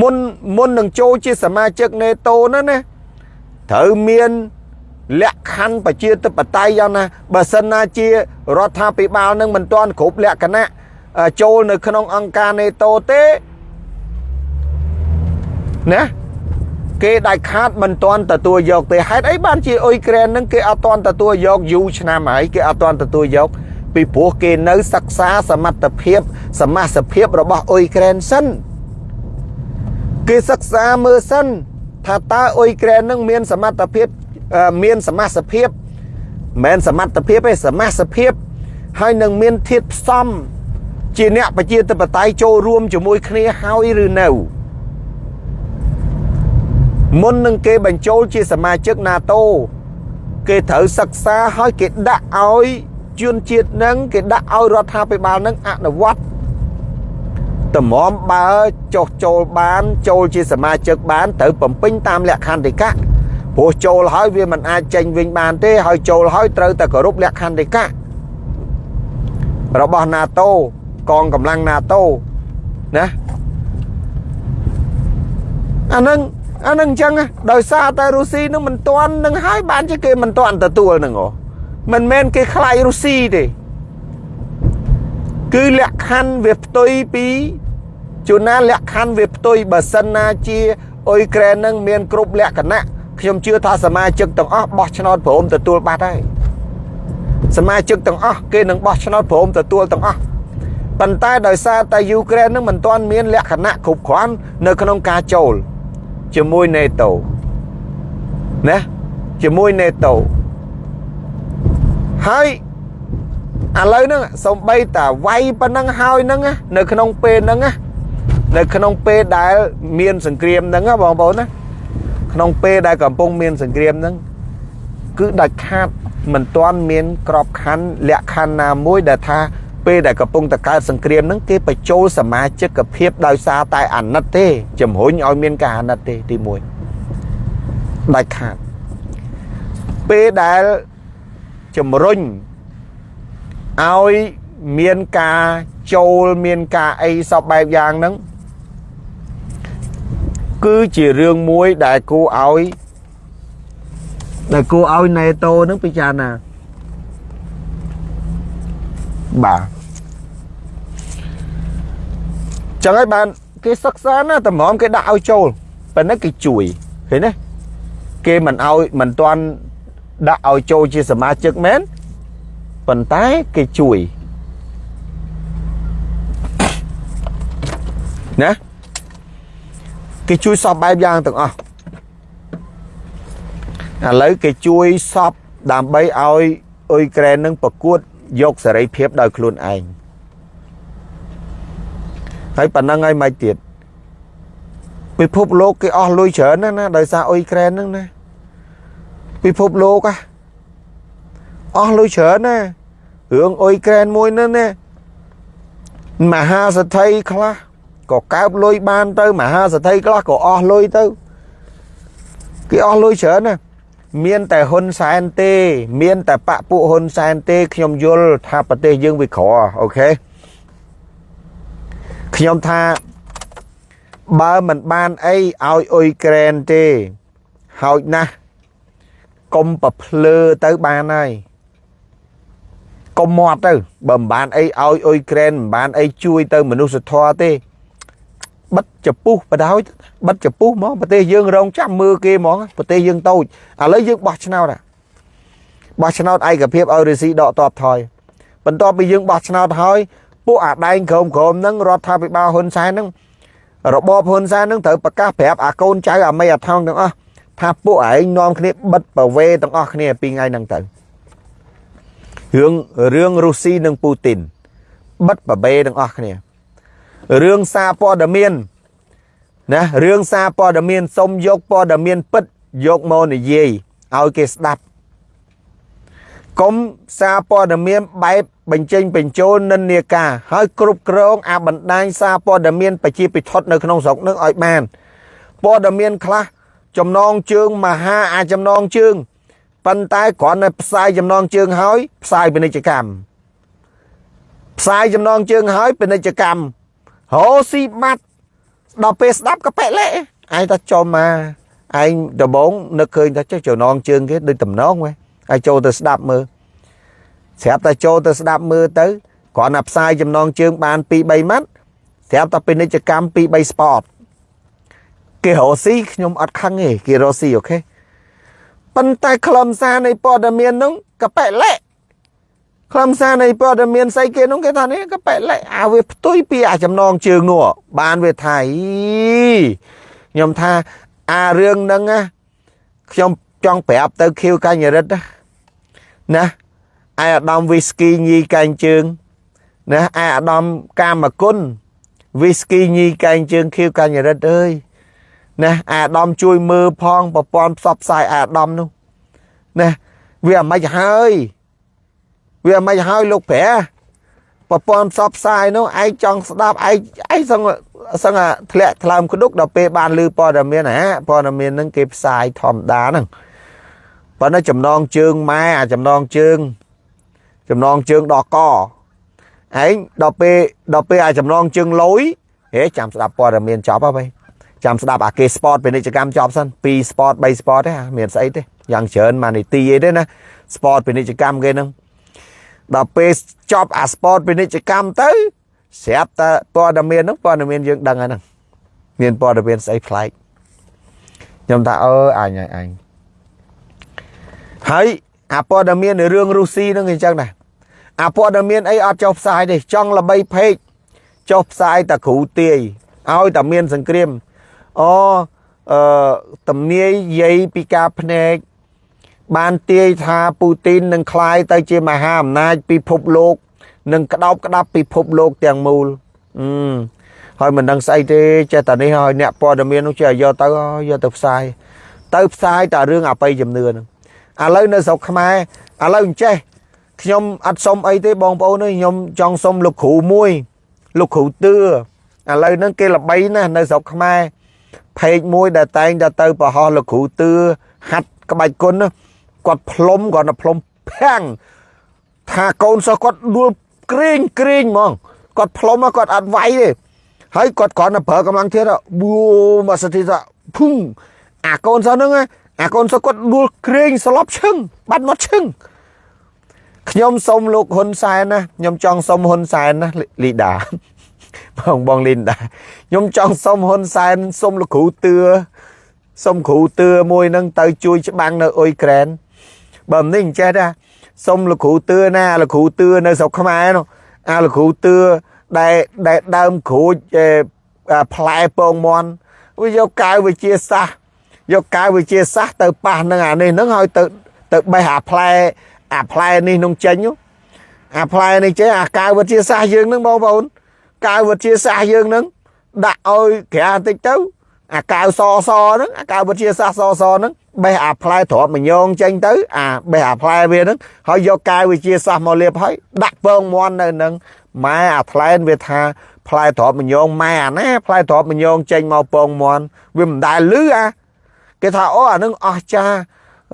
មុនមុននឹងចូលជាសមាជិក NATO ហ្នឹងណាត្រូវមានលក្ខខណ្ឌប្រជាធិបតេយ្យយ៉ាងណាបើសិនណាជារដ្ឋាភិបាលនឹងមិនទាន់គ្រប់លក្ខណៈចូលនៅក្នុងអង្គការ NATO ទេណា គេដាច់ខាតមិនទាន់ទទួលយកទេហេតុអីបានជាអ៊ុយក្រែននឹងគេអត់ទាន់ទទួលយកយូរឆ្នាំហើយគេអត់ទាន់ទទួលយកពីព្រោះគេនៅសិក្សាសមត្ថភាព សមាសភាពរបស់អ៊ុយក្រែនសិនគេសិក្សាមើលសិនថាតើអ៊ុយក្រែននឹងមានសមត្ថភាពមានសមាសភាពមិនសមត្ថភាពទេសមាសភាពហើយនឹងមានធាតផ្សំជាអ្នកប្រជាធិបតេយ្យចូលរួមជាមួយគ្នាហើយឬនៅ មុននឹងគេបញ្ចូលជាសមាជិក NATO គេត្រូវសិក្សាហើយគេដាក់ឲ្យជនជាតិនឹងគេដាក់ឲ្យរដ្ឋាភិបាលនឹងអនុវត្តតម្រាំបើចុះចូលបាន ចូលជាសមាជិកបានត្រូវបំពេញតាមលក្ខន្តិកៈព្រោះចូលហើយវាមិនអាចចេញវិញបានទេហើយចូលហើយត្រូវតែគោរពលក្ខន្តិកៈរបស់ NATO កងកម្លាំង NATO ណាអានឹង អានឹងអញ្ចឹងដោយសារតែរុស្ស៊ីនឹងមិនទាន់នឹងហើយបានជាគេមិនទាន់ទទួលនឹងហ៎មិនមែនគេខ្លាយរុស្ស៊ីទេគឺលក្ខខណ្ឌវាផ្ទុយពីជួនណាលក្ខខណ្ឌវាផ្ទុយបើសិនណាជាអ៊ុយក្រែននឹងមានគ្រប់លក្ខណៈខ្ញុំជឿថាសមាជិកទាំងអស់បោះឆ្នោតព្រមទទួលបាត់ហើយសមាជិកទាំងអស់គេនឹងបោះឆ្នោតព្រមទទួលទាំងអស់ប៉ុន្តែដោយសារតែយូក្រែននឹងមិនទាន់មានលក្ខណៈគ្រប់គ្រាន់នៅក្នុងការចូល ជាមួយ NATO ណាជាមួយ NATO ហើយឥឡូវហ្នឹងសំបីតាវាយប៉ុណ្ណឹងហើយហ្នឹងនៅក្នុងពេលហ្នឹងនៅក្នុងពេលដែលមានសង្គ្រាមហ្នឹងបងប្អូនណាក្នុងពេលដែលកំពុងមានសង្គ្រាមហ្នឹងគឺដាច់ខាតមិនទាន់មានក្របខ័ណ្ឌលក្ខខណ្ឌណាមួយដែលថា ពេលដែលកំពុងតកើតសង្គ្រាមហ្នឹងគេបញ្ចូលសមាជិកភាពដោយសារតែអាណិតទេជំរុញឲ្យមានការអាណិតទេទី1ដាច់ខាតពេលដែលជំរុញឲ្យមានការចូលមានការអីសពបែបយ៉ាងហ្នឹងគឺជារឿងមួយដែលគួរឲ្យដែលគួរឲ្យ NATO នឹងពិចារណា បាទចឹងហើយបានគេសិក្សាណាតម្រាំគេដាក់ឲ្យចូលប៉ុន្តែគេជួយឃើញទេគេមិនឲ្យមិនទាន់ដាក់ឲ្យចូលជាសមាជិកមែនប៉ុន្តែគេជួយណាគេជួយសពបែបយ៉ាងទាំងអស់ឥឡូវគេជួយសពដើម្បីឲ្យអ៊ុយក្រែននឹងប្រកួត យកសេរីភាពដោយខ្លួនឯងហើយប៉ុណ្ណឹងហើយមិនទៀតពិភពលោកគេអស់លុយច្រើនណាស់ណាដោយសារអ៊ុយក្រែនហ្នឹងណាពិភពលោកហ่ะអស់លុយច្រើនណារឿងអ៊ុយក្រែនមួយហ្នឹងណាមហាសទ្ធិខ្លះក៏កើបលុយបានទៅមហាសទ្ធិខ្លះក៏អស់លុយទៅគេអស់លុយច្រើនណា មានតែហ៊ុនសែនទេ មានតែបពពួកហ៊ុនសែនទេខ្ញុំយល់ថាប្រទេសយើងវាក្រអូខេខ្ញុំថាបើមិនបានអីឲ្យអ៊ុយក្រែនទេហោចណាស់កុំប្រភ្លើទៅបានហើយកុំមាត់ទៅបើមិនបានអីឲ្យអ៊ុយក្រែនមិនបានអីជួយទៅមនុស្សធម៌ទេ បិទចពុះបដ ாய் បិទចពុះហ្មងប្រទេសយើងរងចាំមើលគេហ្មងប្រទេសយើងតូចឥឡូវយើងបោះឆ្នោតបោះឆ្នោតឯកភាពឲ្យរុស្ស៊ីដកតបថយបន្ទាប់ពីយើងបោះឆ្នោតហើយពួកអាដែងក្រមក្រមហ្នឹងរដ្ឋាភិបាលហ៊ុនសែនហ្នឹងរបបហ៊ុនសែនហ្នឹងត្រូវប្រកាសប្រាប់អាកូនចៅអាមេអាថងទាំងអស់ថាពួកឯងនាំគ្នាបិទប្រវេទាំងអស់គ្នាពីថ្ងៃហ្នឹងទៅរឿងរឿងរុស្ស៊ីនិងពូទីនបិទប្រវេទាំងអស់គ្នា រឿងសារព័ត៌មានណារឿងសារព័ត៌មានសុំយកព័ត៌មានពិតយកមកនិយាយឲ្យគេស្ដាប់កុំសារព័ត៌មានបែបបញ្ចេញបញ្ចូលនិន្នាការហើយគ្រប់គ្រងអាបណ្ដាញសារព័ត៌មានប្រជាពិធនៅក្នុងស្រុកនឹងឲ្យបានព័ត៌មានខ្លះចំណងជើងមហាអាចំណងជើងប៉ុន្តែគ្រាន់តែផ្សាយចំណងជើងហើយផ្សាយពាណិជ្ជកម្មផ្សាយចំណងជើងហើយពាណិជ្ជកម្ម ហូស៊ីបាត់ដល់ពេលស្ដាប់ក៏ប៉ែកលេឯងតែចំមកឯងដំបងនឹកឃើញថាចេះចំណងជើងគេដូចតំណងហ៎ហើយចូលទៅស្ដាប់មើលស្រាប់តែចូលទៅស្ដាប់មើលទៅគ្រាន់តែផ្សាយចំណងជើងបាន2 3ម៉ាត់ស្រាប់តែពាណិជ្ជកម្ម2 3 spot គេរកស៊ីខ្ញុំអត់ខឹងទេគេរកស៊ីអូខេប៉ុន្តែខ្លឹមសារនៃព័ត៌មាននោះកប៉ែលែក ខ្លឹមសារនៃព័ត៌មានស្អីគេនោះគេថានេះកប៉ែលែកអាវាផ្ទុយពីអាចំណងជើងនោះបានវាថាខ្ញុំថាអារឿងហ្នឹងណាខ្ញុំចង់ប្រាប់ទៅខៀវកញ្ញរិទ្ធណាឯអាដាមវីស្គីញីកែងជើងណាឯអាដាមកាមគុណវីស្គីញីកែងជើងខៀវកញ្ញរិទ្ធអើយណាអាដាមជួយមើលផងប្រព័ន្ធផ្សព្វផ្សាយអាដាមនោះណាវាមិនហើយ វាមិនហើយលោកប្រែប្រព័ន្ធផ្សព្វផ្សាយនោះឯងចង់ស្ដាប់ឯងឯងសឹងសឹងធ្លាក់ថ្លើមក្ដុកដល់ពេលបានឮព័ត៌មានណាព័ត៌មានហ្នឹងគេផ្សាយធម្មតាហ្នឹងប៉ុន្តែចំណងជើងម៉ែអាចំណងជើង ចំណងជើងដកកឯងដល់ពេលដល់ពេលអាចំណងជើងលុយហេចាំស្ដាប់ព័ត៌មានចប់ហើយចាំស្ដាប់អាគេ sport ពាណិជ្ជកម្មចប់សិន2 sport 3 sport ទេមានស្អីទេយ៉ាងច្រើនម៉ានីទីអីទេណា sport ពាណិជ្ជកម្មគេហ្នឹង ដល់ពេលចប់អា sport ពាណិជ្ជកម្មទៅស្រាប់តែព័ត៌មានហ្នឹងព័ត៌មានយើងដឹងហើយហ្នឹងមានព័ត៌មានស្អីប្លែកខ្ញុំថាអឺអញហើយអញហើយអាព័ត៌មាននៅរឿងរុស្ស៊ីហ្នឹងអញ្ចឹងដែរអាព័ត៌មានអីអត់ចុះផ្សាយទេចង់ល្បីពេកចុះផ្សាយតែគ្រូទាយឲ្យតែមានសង្គ្រាមអូអឺតំនាយយាយពីការភ្នែក បានទាយថាពូទីននឹងคลายទៅជាមហាអំណាចពិភពលោកនឹងក្តោបក្តាប់ពិភពលោកទាំងមូលអឺហើយមិនដឹងស្អីទេចេះតែនេះហើយអ្នកព័ត៌មាននោះចេះយកទៅយកទៅផ្សាយទៅផ្សាយតែរឿងអបិយជំនឿហ្នឹងឥឡូវនៅស្រុកខ្មែរឥឡូវអញ្ចេះខ្ញុំអត់សុំអីទេបងប្អូនខ្ញុំចង់សុំលោកគ្រូមួយលោកគ្រូទឿឥឡូវហ្នឹងគេល្បីណាស់នៅស្រុកខ្មែរផេកមួយដែលតែងតែទៅប្រហោះលោកគ្រូទឿហាត់ក្បាច់គុណ គាត់ផ្លុំគាត់ទៅផ្លុំភាំងថាកូនសិស្សគាត់ដួលក្រែងក្រែងហ្មងគាត់ផ្លុំគាត់អត់វាយទេហើយគាត់គ្រាន់តែប្រើកម្លាំងធាតុប៊ូមកសតិថាភុងអាកូនសិស្សហ្នឹងអាកូនសិស្សគាត់ដួលក្រែងស្លាប់ឈឹងបាត់មកឈឹងខ្ញុំសុំលោកហ៊ុនសែនណាខ្ញុំចង់សុំហ៊ុនសែនណាលីដាបងបងលីដាខ្ញុំចង់សុំហ៊ុនសែនសុំលោកគ្រូទឿសុំគ្រូទឿមួយនឹងទៅជួយច្បាំងនៅអ៊ុយក្រែន បើមិននេះអញ្ចេះដែរសុំលោកគ្រូទឿណាលោកគ្រូទឿនៅស្រុកខ្មែរនោះអាលោកគ្រូទឿដែលដែលដើមក្រូចផ្លែពងមន់វាយកកៅវិជាសាស្ត្រយកកៅវិជាសាស្ត្រទៅប៉ះនឹងអានេះនឹងហើយទៅទៅបេះអាផ្លែអាផ្លែនេះនឹងចេញអាផ្លែនេះចេះអាកៅវិទ្យាសាស្ត្រយើងនឹងបងប្អូនកៅវិទ្យាសាស្ត្រយើងនឹងដាក់ឲ្យក្រាបន្តិចទៅ អាកៅសសហ្នឹងអាកៅវិទ្យាសាស្ត្រសសហ្នឹងបេះអាផ្លែទ្រាប់មញងចេញទៅអាបេះអាផ្លែវាហ្នឹងហើយយកកៅវិទ្យាសាស្ត្រមកលាបហើយដាក់ពងមន់នៅហ្នឹងម៉ែអាផ្លែវាថាផ្លែទ្រាប់មញងម៉ែអាណាផ្លែទ្រាប់មញងចេញមកពងមន់វាមិនដែលលឺអាគេថាអូអានឹងអស់ចា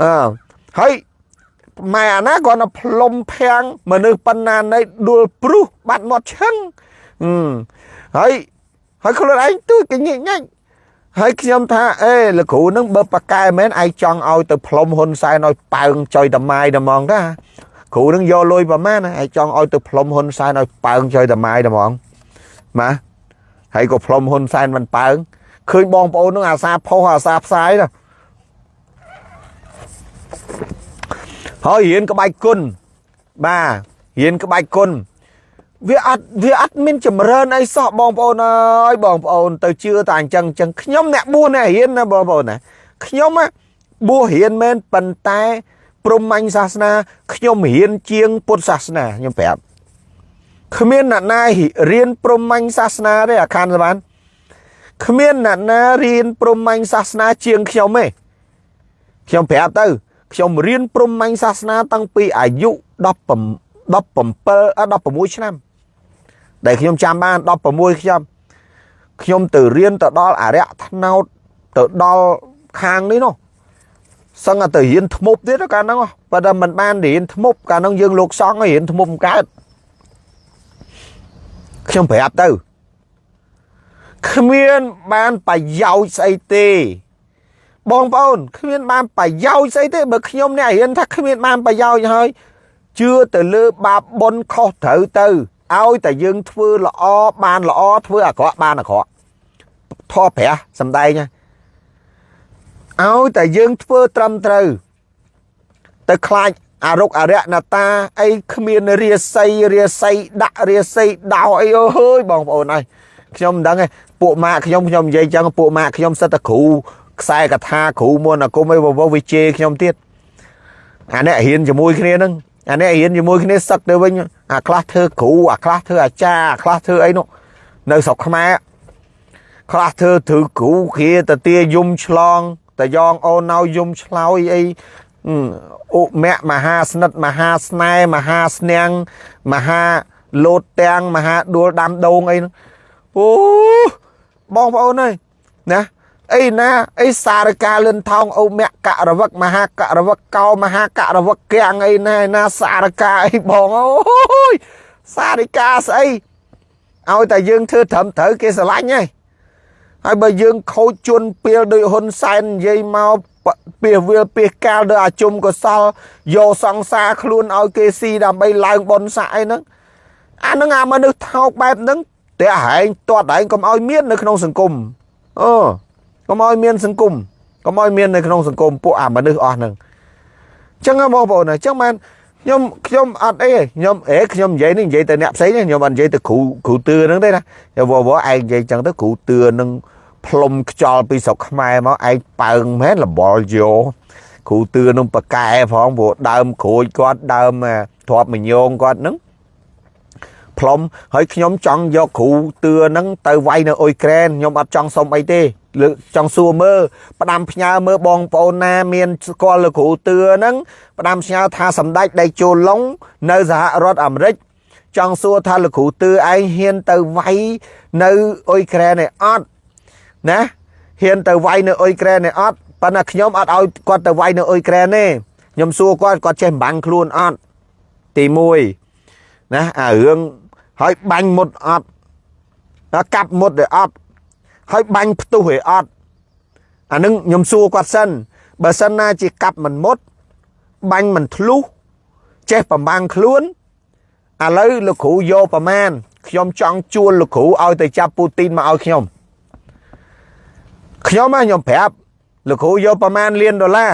អឺហើយម៉ែអាណាគាត់ទៅផ្លុំភាំងមនុស្សប៉ុណ្ណានៃដួលព្រុសបាត់មាត់ឈឹងហើយហើយខ្លួនឯងទួយកញិចញ៉ាច់ ហើយខ្ញុំថាអេលោកគ្រូនឹងបើប៉ាកែមែនឯងចង់ឲ្យទៅផ្លុំហ៊ុនសែនឲ្យប៉ើងចុយតម៉ាយតែហ្មងតាគ្រូនឹងយកលុយប្រមាណឯងចង់ឲ្យទៅផ្លុំហ៊ុនសែនឲ្យប៉ើងចុយតម៉ាយតែហ្មងម៉ាហើយក៏ផ្លុំហ៊ុនសែនមិនប៉ើងឃើញបងប្អូននឹងអាសាផុសអាសាផ្សាយណាហើយរៀនក្បាច់គុណបាទរៀនក្បាច់គុណ វាអត់វាអត់មានចម្រើនអីសោះបងប្អូនអើយបងប្អូនទៅជឿតែអញ្ចឹងអញ្ចឹងខ្ញុំអ្នកបួសអ្នករៀនណាបងប្អូនណាខ្ញុំបួសរៀនមែនប៉ុន្តែព្រហ្មញ្ញសាសនាខ្ញុំរៀនជាងពុទ្ធសាសនាខ្ញុំប្រាប់គ្មានអ្នកណារៀនព្រហ្មញ្ញសាសនាទេអាខានសបានគ្មានអ្នកណារៀនព្រហ្មញ្ញសាសនាជាងខ្ញុំទេខ្ញុំប្រាប់ទៅខ្ញុំរៀនព្រហ្មញ្ញសាសនាតាំងពីអាយុ17 17 16ឆ្នាំ ដែលខ្ញុំចាំបាន16ខ្ញុំខ្ញុំទៅរៀនទៅដល់អរិយថ្នោតទៅដល់ខាងនេះនោះសឹងតែទៅរៀនធ្មប់ទៀតកាលហ្នឹងប៉ុន្តែមិនបានរៀនធ្មប់កាលហ្នឹងយើងលោកសង្ឃរៀនធ្មប់កើតខ្ញុំប្រាប់ទៅគ្មានបានប្រយោជន៍ស្អីទេបងប្អូនគ្មានបានប្រយោជន៍ស្អីទេបើខ្ញុំអ្នករៀនថាគ្មានបានប្រយោជន៍ហើយជឿទៅលើបាបបុណ្យខុសត្រូវទៅ ឲ្យតែយើងធ្វើល្អបានល្អធ្វើអាក្រក់បានអាក្រក់ធေါ်ព្រះសំដែងឲ្យតែយើងធ្វើត្រឹមត្រូវទៅខ្លាចអរុកអរិយណតាអីគ្មានរាសីរាសីដាក់រាសីដោអីអើយបងប្អូនអើយខ្ញុំមិនដឹងទេពួកម៉ាក់ខ្ញុំខ្ញុំនិយាយចឹងពួកម៉ាក់ខ្ញុំសិតតែគ្រូខ្សែកថាគ្រូមុនអាគុំអីវវវិជេខ្ញុំទៀតអានេះរៀនជាមួយគ្នានឹង អានេះរៀនជាមួយគ្នាសឹកទៅវិញអាខ្លះធ្វើគ្រូអាខ្លះធ្វើអាចារ្យអាខ្លះធ្វើអីនោះនៅស្រុកខ្មែរខ្លះធ្វើធ្វើគ្រូគ្រាទៅទាយំឆ្លងតយ៉ងអូនណៅយំឆ្លោយអីអុមៈមហាស្និទ្ធមហាស្នេហ៍មហាស្នាំងមហាលោតទាំងមហាដួលដាំដូងអីហ្នឹងអូបងប្អូនអើយណា អីណាអីសារកាលឿនថោងអុមៈករវឹកមហាករវឹកកោមហាករវឹកកៀងអីណាណាសារកាអីបងអូយសារកាស្អីឲ្យតែយើងធ្វើត្រឹមត្រូវគេស្រឡាញ់ហើយហើយបើយើងខូចជន់ពៀលដោយហ៊ុនសែននិយាយមកពីវាពីកាលដោយអាជុំកសលយកសង្សារខ្លួនឲ្យគេស៊ីដើម្បីឡើងបនស័កអីហ្នឹងអាហ្នឹងអាមនុស្សថោកបែបហ្នឹងតែហែងទាត់ហែងកុំឲ្យមាននៅក្នុងសង្គមអូ កុំឲ្យមានសង្គមកុំឲ្យមាននៅក្នុងសង្គមពួកអាមនុស្សអស់ហ្នឹងអញ្ចឹងបងប្អូនអញ្ចឹងមែនខ្ញុំខ្ញុំអត់អីខ្ញុំអេខ្ញុំនិយាយនេះនិយាយទៅអ្នកផ្សេងខ្ញុំអត់និយាយទៅគ្រូគ្រូទឿហ្នឹងទេណាវវឯងនិយាយអញ្ចឹងទៅគ្រូទឿនឹងផ្លុំខ្យល់ពីស្រុកខ្មែរមកឯងប៉ើងមែនលបលយោគ្រូទឿនឹងប៉កែផងព្រោះដើមក្រូចគាត់ដើមទ្របមញងគាត់ហ្នឹង ផ្លុំហើយខ្ញុំចង់យកគ្រូទឿហ្នឹងទៅវាយនៅអ៊ុយក្រែនខ្ញុំអត់ចង់សុំអីទេលើចង់សួរមើលផ្ដាំផ្ញើមើលបងប្អូនណាមានស្គាល់លោកគ្រូទឿហ្នឹងផ្ដាំផ្ញើថាសម្ដេចដេជោឡុងនៅសហរដ្ឋអាមេរិកចង់សួរថាលោកគ្រូទឿឯងហ៊ានទៅវាយនៅអ៊ុយក្រែនឯអត់ណាហ៊ានទៅវាយនៅអ៊ុយក្រែនឯអត់ប៉ុន្តែខ្ញុំអត់ឲ្យគាត់ទៅវាយនៅអ៊ុយក្រែនទេខ្ញុំសួរគាត់គាត់ចេះបាំងខ្លួនអត់ទី1ណាអារឿង ហើយបាញ់មុតអត់កាប់មុតឯអត់ហើយបាញ់ផ្ទុះឯអត់អានឹងខ្ញុំសួរគាត់សិនបើសិនណាជាកាប់មិនមុតបាញ់មិនធ្លុះចេះប្រមាំងខ្លួនឥឡូវលោកគ្រូយកប្រមាណខ្ញុំចង់ជួលលោកគ្រូឲ្យទៅចាប់ពូទីនមកឲ្យខ្ញុំខ្ញុំខ្ញុំប្រាប់លោកគ្រូយកប្រមាណលានដុល្លារ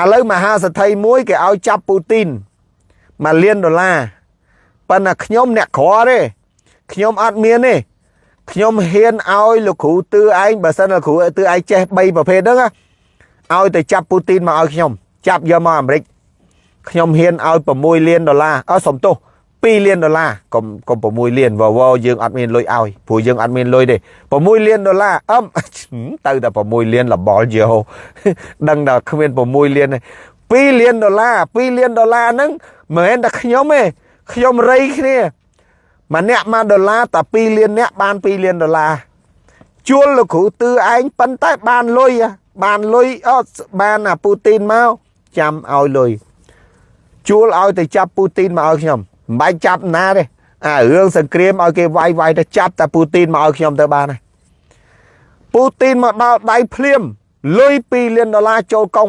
ឥឡូវមហាសេដ្ឋីមួយគេឲ្យចាប់ពូទីនមួយលានដុល្លារ ប៉ុន្តែខ្ញុំអ្នកក្រទេខ្ញុំអត់មានទេខ្ញុំហ៊ានឲ្យលោកគ្រូទឿឯងបើសិនលោកគ្រូទឿឯងចេះ3ប្រភេទហ្នឹងឲ្យទៅចាប់ពូទីនមកឲ្យខ្ញុំចាប់យកមកអាមេរិកខ្ញុំហ៊ានឲ្យ6លានដុល្លារអើសុំទោស2លានដុល្លារកុំកុំ6លានវវយើងអត់មានលុយឲ្យព្រោះយើងអត់មានលុយទេ6លានដុល្លារអឹមទៅតែ6លានលបលយោដឹងតែគ្មាន6លានទេ2លានដុល្លារ2លានដុល្លារហ្នឹងមិនមែនតែខ្ញុំទេ ខ្ញុំរៃគ្នាម្នាក់1ដុល្លារតែ2លានអ្នកបាន2លានដុល្លារជួលលោកគ្រូទឺឯងប៉ុន្តែបានលុយបានលុយអត់បានអាពូទីនមកចាំឲ្យលុយជួលឲ្យទៅចាប់ពូទីនមកឲ្យខ្ញុំមិនបាច់ចាប់ណាទេអារឿងសង្គ្រាមឲ្យគេវាយវាយទៅចាប់តែពូទីនមកឲ្យខ្ញុំទៅបានហើយពូទីនមកដល់ដៃភ្លាមលុយ2លានដុល្លារចូលកុង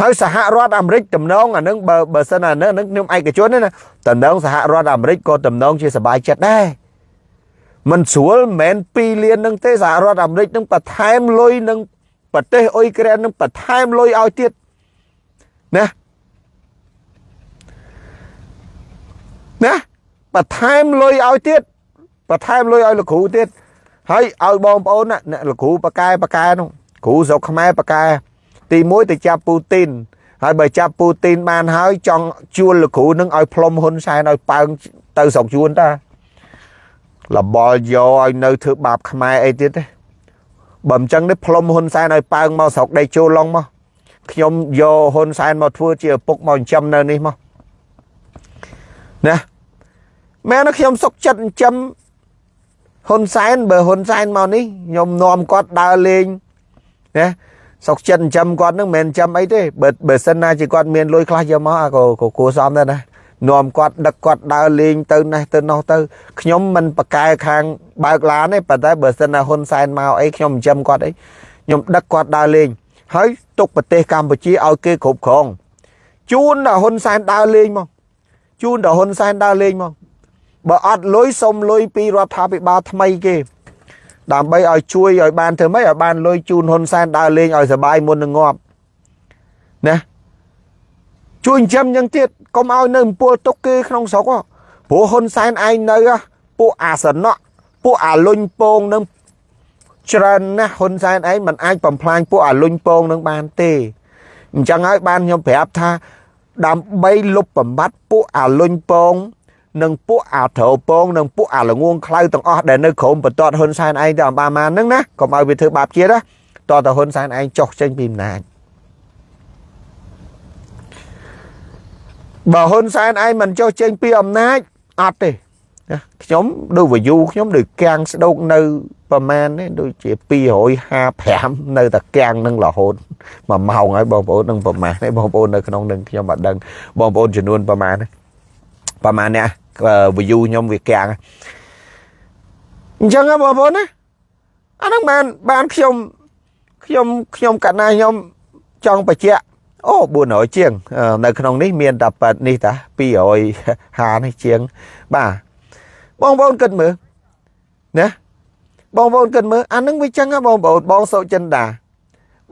ហើយសហរដ្ឋអាមេរិកតំណងអានឹងបើបើសិនអានឹងខ្ញុំឯកជនណាតំណងសហរដ្ឋអាមេរិកក៏តំណងជាសบายចិត្តដែរមិនស្រួលមិនមែន2លាននឹងទេសហរដ្ឋអាមេរិកនឹងបន្ថែមលុយនឹងប្រទេសអ៊ុយក្រែននឹងបន្ថែមលុយឲ្យទៀតណាណាបន្ថែមលុយឲ្យទៀតបន្ថែមលុយឲ្យលោកគ្រូទៀតហើយឲ្យបងប្អូនណាលោកគ្រូបកែបកែនោះគ្រូស្រុកខ្មែរបកែ ទី1ទៅចាប់ពូទីនហើយបើចាប់ពូទីនបានហើយចង់ជួលលោកគ្រូនឹងឲ្យផ្លុំហ៊ុនសែនឲ្យប៉ើងទៅស្រុកជួនតាលបលយកឲ្យនៅធ្វើបាបខ្មែរអីទៀតទេបើមិនចឹងទេផ្លុំហ៊ុនសែនឲ្យប៉ើងមកស្រុកដេកចូលឡុងមកខ្ញុំយកហ៊ុនសែនមកធ្វើជាឪពុកមកចិញ្ចឹមនៅនេះមកណាមែនខ្ញុំសុកចិត្តចិញ្ចឹមហ៊ុនសែនបើហ៊ុនសែនមកនេះខ្ញុំនាំគាត់ដើរលេងណា សុកចិត្តចិញ្ចឹមគាត់នឹងមិនចិញ្ចឹមអីទេបើបើសិនណាជាគាត់មានលុយខ្លះយកមកអាក៏ក៏គួរសមដែរណានាំគាត់ដឹកគាត់ដើរលេងទៅនេះទៅនោះទៅខ្ញុំមិនប្រកែខាងបើកឡានទេប៉ុន្តែបើសិនណាហ៊ុនសែនមកអីខ្ញុំចិញ្ចឹមគាត់អីខ្ញុំដឹកគាត់ដើរលេងហើយទុកប្រទេសកម្ពុជាឲ្យគេគ្រប់គ្រងជូនដល់ហ៊ុនសែនដើរលេងមកជូនដល់ហ៊ុនសែនដើរលេងមកបើអត់លុយសុំលុយពីរដ្ឋាភិបាលថ្មីគេ ដើម្បីឲ្យជួយឲ្យបានធ្វើម៉េចឲ្យបានលុយជូនហ៊ុនសែនដើរលេងឲ្យសบายមុននឹងងាប់ណាជួយចិញ្ចឹមយ៉ាងទៀតកុំឲ្យនៅអំពូលទុកគេក្នុងស្រុកព្រោះហ៊ុនសែនឯងនៅពួកអាសនៈពួកអាលុញពងនឹងច្រើនណាស់ហ៊ុនសែនឯងមិនអាចបំផ្លាញពួកអាលុញពងនឹងបានទេអញ្ចឹងហើយបានខ្ញុំប្រាប់ថាដើម្បីលុបបំបត្តិពួកអាលុញពង និងពួកអាត្រូវពងនិងពួកអាល្ងងខ្លៅទាំងអស់ដែលនៅក្រោមបន្ទាត់ហ៊ុនសែនឯងទៅអំបាម៉ានហ្នឹងណាកុំឲ្យវាធ្វើបាបជាតិណាតើតើហ៊ុនសែនឯងចុះចេញពីអំណាចបើហ៊ុនសែនឯងមិនចុះចេញពីអំណាចអត់ទេខ្ញុំដូចវាយូខ្ញុំដូចកាំងស្ដោកនៅប្រហែលនេះដូចជា255នៅតែកាំងនឹងរហូតមួយម៉ោងហើយបងប្អូននឹងប្រហែលនេះបងប្អូននៅក្នុងនឹងខ្ញុំអត់ដឹងបងប្អូនចំនួនប្រហែល ប្រហែលនេះ view ខ្ញុំវាកាំងអញ្ចឹងបងប្អូនណាអាហ្នឹងបានបានខ្ញុំខ្ញុំខ្ញុំកណាខ្ញុំចង់បញ្ជាក់អូ400ជាង នៅក្នុងនេះមានតែប៉ាត់នេះតា250នេះជាង បាទបងប្អូនគិតមើលណាបងប្អូនគិតមើលអានឹងវាចឹងហ៎បងប្អូនបងសុចិន្តា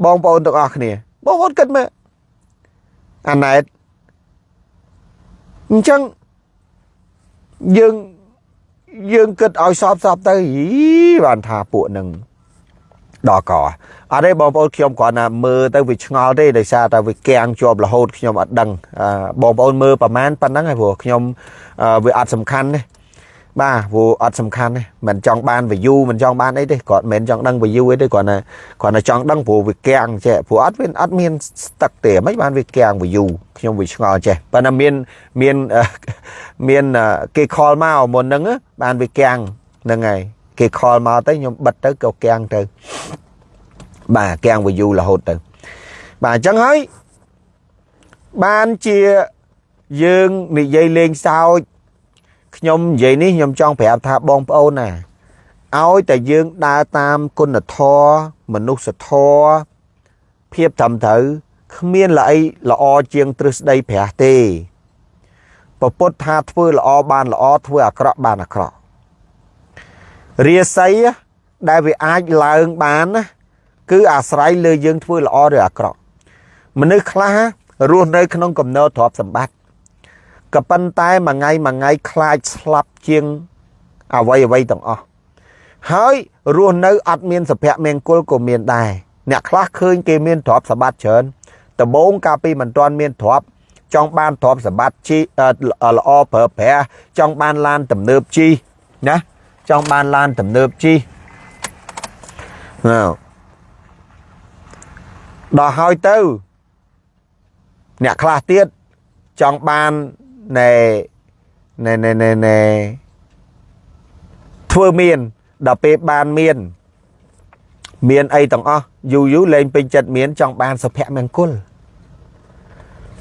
បងប្អូនទាំងអស់គ្នា បងប្អូនគិតមើលអាណែតអញ្ចឹង យើងយើងគិតឲ្យសອບសອບទៅយីបានថាពួកនឹងដល់កអត់ទេបងប្អូនខ្ញុំគ្រាន់តែមើលទៅវាឆ្ងល់ទេដោយសារតែវាកាំងជាប់រហូតខ្ញុំអត់ដឹងបងប្អូនមើលប្រហែលប៉ុណ្ណឹងហើយព្រោះខ្ញុំវាអត់សំខាន់ទេ បាទព្រោះអត់សំខាន់ទេមិនចង់បាន view មិនចង់បានអីទេគាត់មិនចង់ដឹង view អីទេគាត់ណាគាត់ណាចង់ដឹងព្រោះវាកាំងចេះព្រោះអត់មានអត់មានស្ទឹកទេមិនបានវាកាំង view ខ្ញុំវាឆ្ងល់ចេះប៉ុន្តែមានមានមានគេ call មកមុនហ្នឹងបានវាកាំងហ្នឹងហើយគេ call មកទៅខ្ញុំបិទទៅក៏កាំងទៅបាទកាំង view រហូតទៅបាទអញ្ចឹងហើយបានជាយើងនិយាយលេងសើច ខ្ញុំនិយាយនេះខ្ញុំចង់ប្រាប់ថាបងប្អូនណាឲ្យតែយើងដើរតាមគុណធម៌មនុស្សធម៌ភាពត្រឹមត្រូវគ្មានល្អីល្អជាងទ្រឹស្ដីព្រះទេពពុទ្ធថាធ្វើល្អបានល្អធ្វើអាក្រក់បានអាក្រក់រាសីដែលវាអាចឡើងបានណាគឺអាស្រ័យលើយើងធ្វើល្អឬអាក្រក់មនុស្សខ្លះរស់នៅក្នុងកំណើទ្រព្យសម្បត្តិ ក៏ប៉ុន្តែមួយថ្ងៃមួយថ្ងៃខ្លាចស្លាប់ជាងអ្វីអ្វីទាំងអស់ហើយរស់នៅអត់មានសុភមង្គលក៏មានដែរអ្នកខ្លះឃើញគេមានទ្រព្យសម្បត្តិច្រើនដំបូងកាលពីមិនទាន់មានទ្រព្យចង់បានទ្រព្យសម្បត្តិជីល្អប្រើប្រាស់ចង់បានឡានទំនើបជីណាចង់បានឡានទំនើបជីណាដល់ហើយទៅ អ្នកខ្លះទៀតចង់បាន ណែណែណែណែណែធ្វើមានដល់ពេលបានមាន មានអីទាំងអស់យូរយូរលែងពេញចិត្តមានចង់បានសុភមង្គល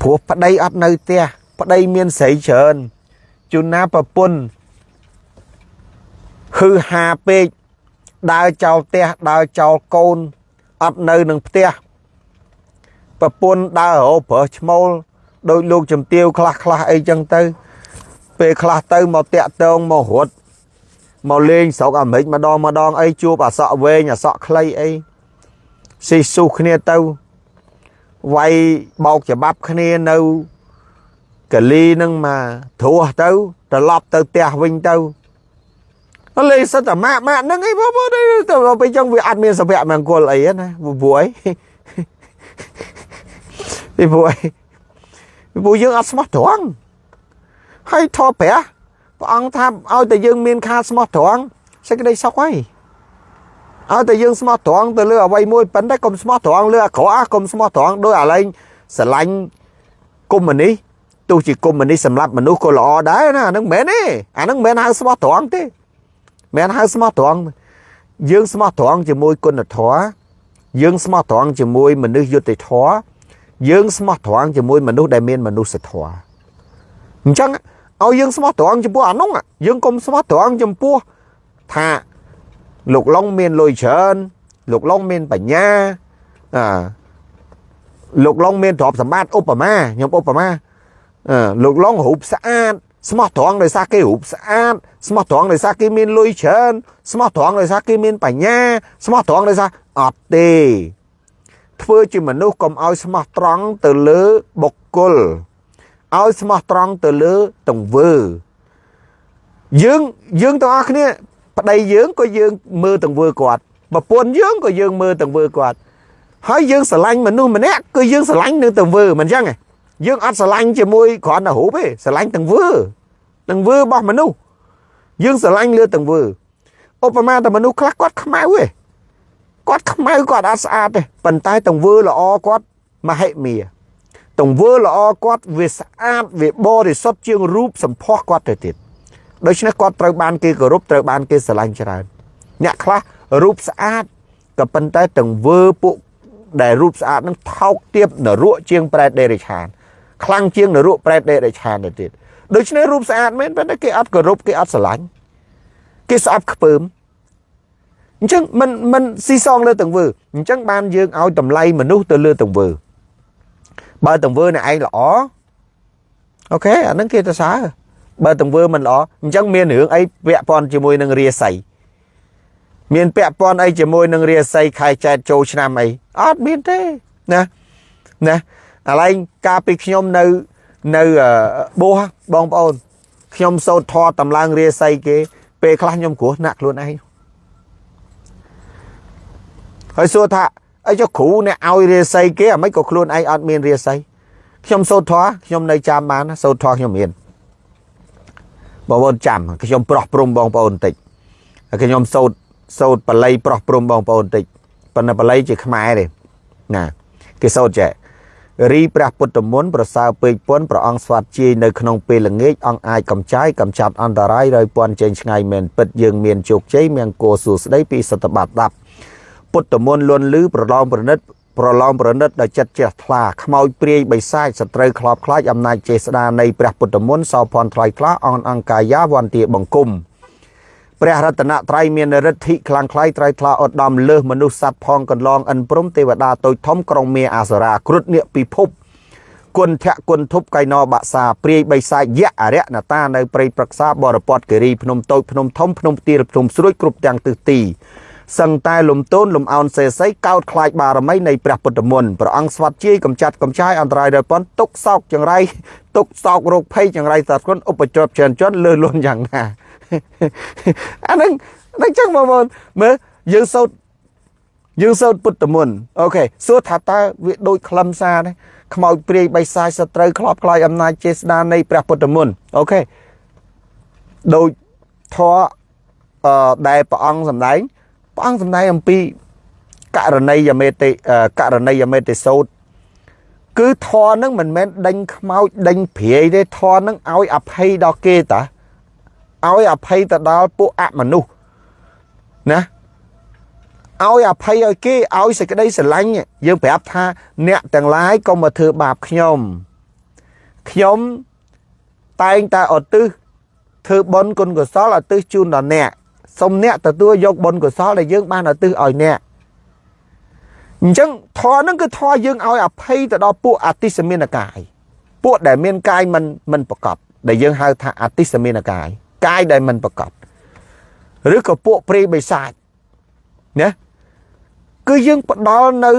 ព្រោះប្តីអត់នៅផ្ទះប្តីមានស្រីច្រើនជួនណាប្រពន្ធហឺហាពេកដើរចោលផ្ទះដើរចោលកូនអត់នៅនឹងផ្ទះប្រពន្ធដើររោប្រើឈ្មោល ដោយលោកជំទាវខ្លះខ្លះអីចឹងទៅ ពេលខ្លះទៅមកតាក់តងមករត់មកលេងស្រុកអាមេរិកម្ដងម្ដងអីជួបអាសក់វែងអាសក់ខ្លីអីស៊ីស៊ូគ្នាទៅវាយបោកច្បាប់គ្នានៅកលីនឹងមកត្រួសទៅត្រឡប់ទៅផ្ទះវិញទៅលេសិតតែម៉ាក់ម៉ាក់ហ្នឹងអីបងប្អូនទៅពេលចឹងវាអត់មានសុភមង្គលអីណាព្រោះអីពីព្រោះអី ព្រោះយើងអត់ស្មោះត្រង់ហើយធម៌ព្រះព្រះអង្គថាឲ្យតែយើងមានខាស្មោះត្រង់សេចក្តីសុខហើយឲ្យតែយើងស្មោះត្រង់ទៅលើអ្វីមួយប៉ុន្តែកុំស្មោះត្រង់លើអាក្រក់កុំស្មោះត្រង់ដោយអាឡែងស្រឡាញ់កុំនេះទោះជាកុំនេះសម្រាប់មនុស្សក៏ល្អដែរណាអានឹងមិនមែនទេអានឹងមិនមែនហៅស្មោះត្រង់ទេមិនហៅស្មោះត្រង់យើងស្មោះត្រង់ជាមួយគុណធម៌យើងស្មោះត្រង់ជាមួយមនុស្សយុត្តិធម៌ យើងស្មោះត្រង់ជាមួយមនុស្សដែលមានមនុស្សធម៌អញ្ចឹងឲ្យយើងស្មោះត្រង់ចំពោះអានោះយើងកុំស្មោះត្រង់ចំពោះថាលោកឡុងមានលុយច្រើនលោកឡុងមានបញ្ញាអឺលោកឡុងមានទ្រព្យសម្បត្តិឧបមាខ្ញុំឧបមាអឺលោកឡុងរូបស្អាតស្មោះត្រង់ដោយសារគេរូបស្អាតស្មោះត្រង់ដោយសារគេមានលុយច្រើនស្មោះត្រង់ដោយសារគេមានបញ្ញាស្មោះត្រង់ដោយសារអត់ទេ ធ្វើជាមនុស្សកុំឲ្យស្មោះត្រង់ទៅលើបុគ្គលឲ្យស្មោះត្រង់ទៅលើទង្វើយើងយើងទាំងអស់គ្នាប្តីយើងក៏យើងមើលទង្វើគាត់ប្រពន្ធយើងក៏យើងមើលទង្វើគាត់ហើយយើងស្រឡាញ់មនុស្សម្នាក់គឺយើងស្រឡាញ់នឹងទង្វើមិនអញ្ចឹងទេយើងអត់ស្រឡាញ់ជាមួយគ្រាន់តែរូបទេស្រឡាញ់ទង្វើទង្វើរបស់មនុស្សយើងស្រឡាញ់លើទង្វើឧបមាតែមនុស្សខ្លះគាត់ខ្មៅទេ គាត់ខ្មៅគាត់អត់ស្អាតទេប៉ុន្តែទង្វើល្អគាត់មហិមាទង្វើល្អគាត់វាស្អាតវាបរិសុទ្ធជាងរូបសម្ផស្សគាត់ទៅទៀតដូច្នេះគាត់ត្រូវបានគេគោរពត្រូវបានគេស្រឡាញ់ច្រើនអ្នកខ្លះរូបស្អាតក៏ប៉ុន្តែទង្វើពួកដែលរូបស្អាតនឹងថោកទាបនរកជាងប្រែតដេរិឆានខ្លាំងជាងនរកប្រែតដេរិឆានទៅទៀតដូច្នេះរូបស្អាតមែនប៉ុន្តែគេអត់គោរពគេអត់ស្រឡាញ់គេស្អប់ខ្ពើម អញ្ចឹងមិនមិនស៊ីសងលើទង្វើអញ្ចឹងបានយើងឲ្យតម្លៃមនុស្សទៅលើទង្វើបើទង្វើអ្នកឯងល្អអូខេអានឹងគេទៅសើបើទង្វើមិនល្អអញ្ចឹងមានរឿងអីពាក់ព័ន្ធជាមួយនឹងរាសីមានពាក់ព័ន្ធអីជាមួយនឹងរាសីខែចែកចូលឆ្នាំអីអត់មានទេណាណាឥឡូវកាលពីខ្ញុំនៅនៅបួសបងប្អូនខ្ញុំសោតធរតម្លើងរាសីគេពេលខ្លះខ្ញុំគ្រោះណាក់ខ្លួនឯង ហើយសួរថាអីចុះគ្រូអ្នកឲ្យរាសីគេអាមិនក៏ខ្លួនឯងអត់មានរាសីខ្ញុំសូត្រធម៌ខ្ញុំនៅចាំបានសូត្រធម៌ខ្ញុំមានបងប្អូនចាំខ្ញុំប្រោះព្រំបងប្អូនបន្តិចខ្ញុំសូត្រសូត្របល័យប្រោះព្រំបងប្អូនបន្តិចប៉ុន្តែបល័យជាខ្មែរទេណាគេសូត្រចេះរីព្រះពុទ្ធមន្តប្រសើរពេកពន់ព្រះអង្គស្វាត់ជាយនៅក្នុងពេលល្ងាចអង្គអាចកំចាយកំចាត់អន្តរាយរយពន់ចេញឆ្ងាយមែនពិតយើងមានជោគជ័យមង្គលសួស្តីពីសតបត្តិ10 ពុទ្ធមន្តលន់លឺប្រឡងប្រណិតប្រឡងប្រណិតដោយចិត្តជ្រះថ្លាខ្មោចព្រាយបិសាចសត្រូវខ្លោបខ្លាចអំណាចចេស្តានៃព្រះពុទ្ធមន្តសោភ័ណ្ឌថ្លៃថ្លាអនអង្គកាយាវន្តាបង្គំព្រះរតនត្រ័យមានរិទ្ធិខ្លាំងក្លាយត្រៃថ្លាឧត្តមលើសមនុស្សសត្វផងកន្លងអិនព្រំទេវតាតូចធំក្រុងមេអាសរាគ្រុឌនាគពិភពគុណធៈគុណធប់កៃណបាក់សាព្រាយបៃសាយៈអរិយណតានៅព្រៃប្រឹក្សាបរពតគិរីភ្នំតូចភ្នំធំភ្នំទាលភ្នំស្រួយគ្រប់ទាំងទិសទី សឹងតែលំទោនលំអោនសេសីកោតខ្លាចបារមីនៃព្រះពុទ្ធមន្តព្រះអង្គស្វាត់ជាយកំចាត់កំចាយអន្តរាយដល់ប៉ុនទុកសោកចង្រៃទុកសោករោគភ័យចង្រៃសត្វគុណឧបទ្រពច្រើនជនលើលួនយ៉ាងណាអាហ្នឹងហ្នឹងចឹងបងប្អូនមើលយើងសូត្រយើងសូត្រពុទ្ធមន្តអូខេសួរថាតើវាដូចខ្លឹមសារទេខ្មោចព្រាយបិសាចសត្រូវខ្លោបខ្លាយអំណាចចេស្តានៃព្រះពុទ្ធមន្តអូខេដូចធរអឺដែលព្រះអង្គសម្ដែង ព្រះអង្គសម្ដែងអំពីករណីយមេតិករណីយមេតិសោតគឺធរនឹងមិនមែនដេញខ្មោចដេញព្រាយទេធរនឹងឲ្យអភ័យដល់គេតាឲ្យអភ័យទៅដល់ពួកអមនុស្សណាឲ្យអភ័យឲ្យគេឲ្យសេចក្តីស្រឡាញ់យើងប្រាប់ថាអ្នកទាំងឡាយកុំមកធ្វើបាបខ្ញុំខ្ញុំតែងតែឧទ្ទិសធ្វើបុណ្យគុណកុសលឧទ្ទិសជូនដល់អ្នក សូមអ្នកទទួលយកបុណ្យកុសលដែលយើងបានឧទ្ទិសឲ្យអ្នកអញ្ចឹងធម៌ហ្នឹងគឺធម៌យើងឲ្យអភ័យទៅដល់ពួកអតិសមានកាយពួកដែលមានកាយមិនមិនប្រកបដែលយើងហៅថាអតិសមានកាយកាយដែលមិនប្រកបឬក៏ពួកព្រៃបិសាចណាគឺយើងផ្ដល់នៅ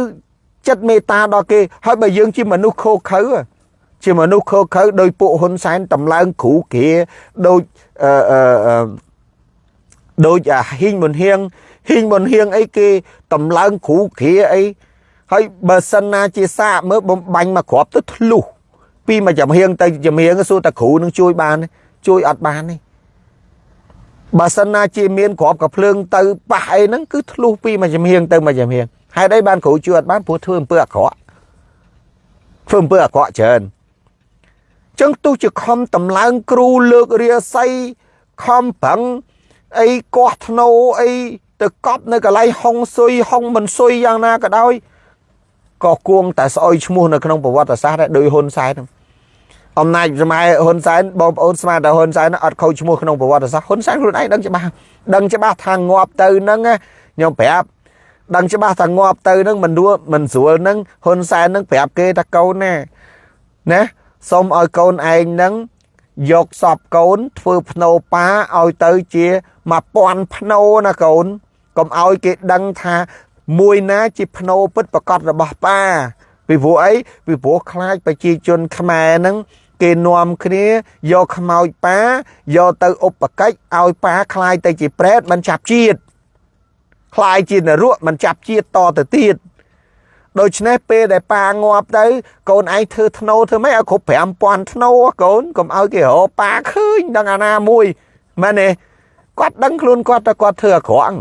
ចិត្តមេត្តាដល់គេហើយបើយើងជាមនុស្សខូខើជាមនុស្សខូខើដោយពួកហ៊ុនសែនតម្លើងគ្រូគ្រាដោយអឺអឺ ដូចអាហ៊ីងមុនហៀងហ៊ីងមុនហៀងអីគេតម្លើងគ្រូគ្រាអីហើយបើសិនណាជាសាកមើលបំបាញ់មកគ្រាប់ទៅធ្លុះពីមួយចំហៀងទៅចំហៀងសួរតែគ្រូនឹងជួយបានជួយអត់បានទេបើសិនណាជាមានក្របកភ្លើងទៅប៉ះអីហ្នឹងគឺធ្លុះពីមួយចំហៀងទៅមួយចំហៀងហេតុអីបានគ្រូជួយអត់បានព្រោះធ្វើអំពើអាក្រក់ធ្វើអំពើអាក្រក់ច្រើនចឹងទោះជាខំតម្លើងគ្រូលើករាសីខំប្រឹង អីកោះធ្នោអីទៅកប់នៅកន្លែងហុងស៊ុយហុងមិនស៊ុយយ៉ាងណាក៏ដោយក៏គួងតែស្អុយឈ្មោះនៅក្នុងប្រវត្តិសាស្ត្រដែរដោយហ៊ុនសែនហ្នឹងអំណាចខ្មែរហ៊ុនសែនបងប្អូនស្មានតែហ៊ុនសែនអត់ខូចឈ្មោះក្នុងប្រវត្តិសាស្ត្រហ៊ុនសែនខ្លួនឯងដឹងច្បាស់ដឹងច្បាស់ថាងាប់ទៅហ្នឹងខ្ញុំប្រាប់ដឹងច្បាស់ថាងាប់ទៅហ្នឹងមិនរួមិនស្រួលហ្នឹងហ៊ុនសែនហ្នឹងប្រាប់គេថាកូនណាណាសូមឲ្យកូនឯងហ្នឹងយកសពកូនធ្វើភ្នោប៉ាឲ្យទៅជា 1000ភ្នោណាកូនកុំឲ្យគេដឹងថាមួយណាជាភ្នោពិតប្រកបរបស់ប៉ាពីព្រោះអីពីព្រោះខ្លាចប្រជាជនខ្មែរហ្នឹងគេនាំគ្នាយកខ្មោចប៉ាយកទៅឧបកិច្ចឲ្យប៉ាខ្លាយទៅជាប្រេតមិនចាប់ជាតិខ្លាយជានរកមិនចាប់ជាតិតទៅទៀតដូច្នេះពេលដែលប៉ាងាប់ទៅកូនឯងធ្វើធ្នូធ្វើម៉េចឲ្យគ្រប់5000ធ្នូកូនកុំឲ្យគេរកប៉ាឃើញដល់អាណាមួយមែនទេ គាត់ដឹងខ្លួនគាត់តែគាត់ធ្វើអាក្រក់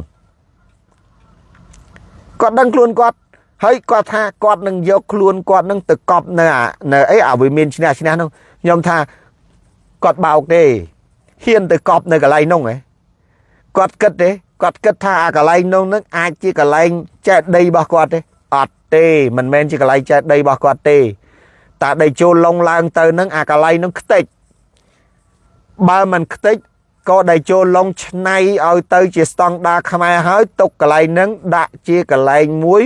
គាត់ដឹងខ្លួនគាត់ហើយគាត់ថាគាត់នឹងយកខ្លួនគាត់នឹងទៅកប់នៅនៅអីអាវិមានឈ្នះឈ្នះនោះខ្ញុំថាគាត់បោកទេហ៊ានទៅកប់នៅកន្លែងនោះហ៎គាត់គិតទេគាត់គិតថាអាកន្លែងនោះនឹងអាចជាកន្លែងចែកដីរបស់គាត់ទេអត់ទេមិនមែនជាកន្លែងចែកដីរបស់គាត់ទេតាដីចូលឡងឡើងទៅនឹងអាកន្លែងនោះខ្ទេចបើមិនខ្ទេច ក៏ដែលចូលឡងឆ្នៃឲ្យទៅជាស្តង់ដារខ្មែរហើយទុកកន្លែងហ្នឹងដាក់ជាកន្លែងមួយ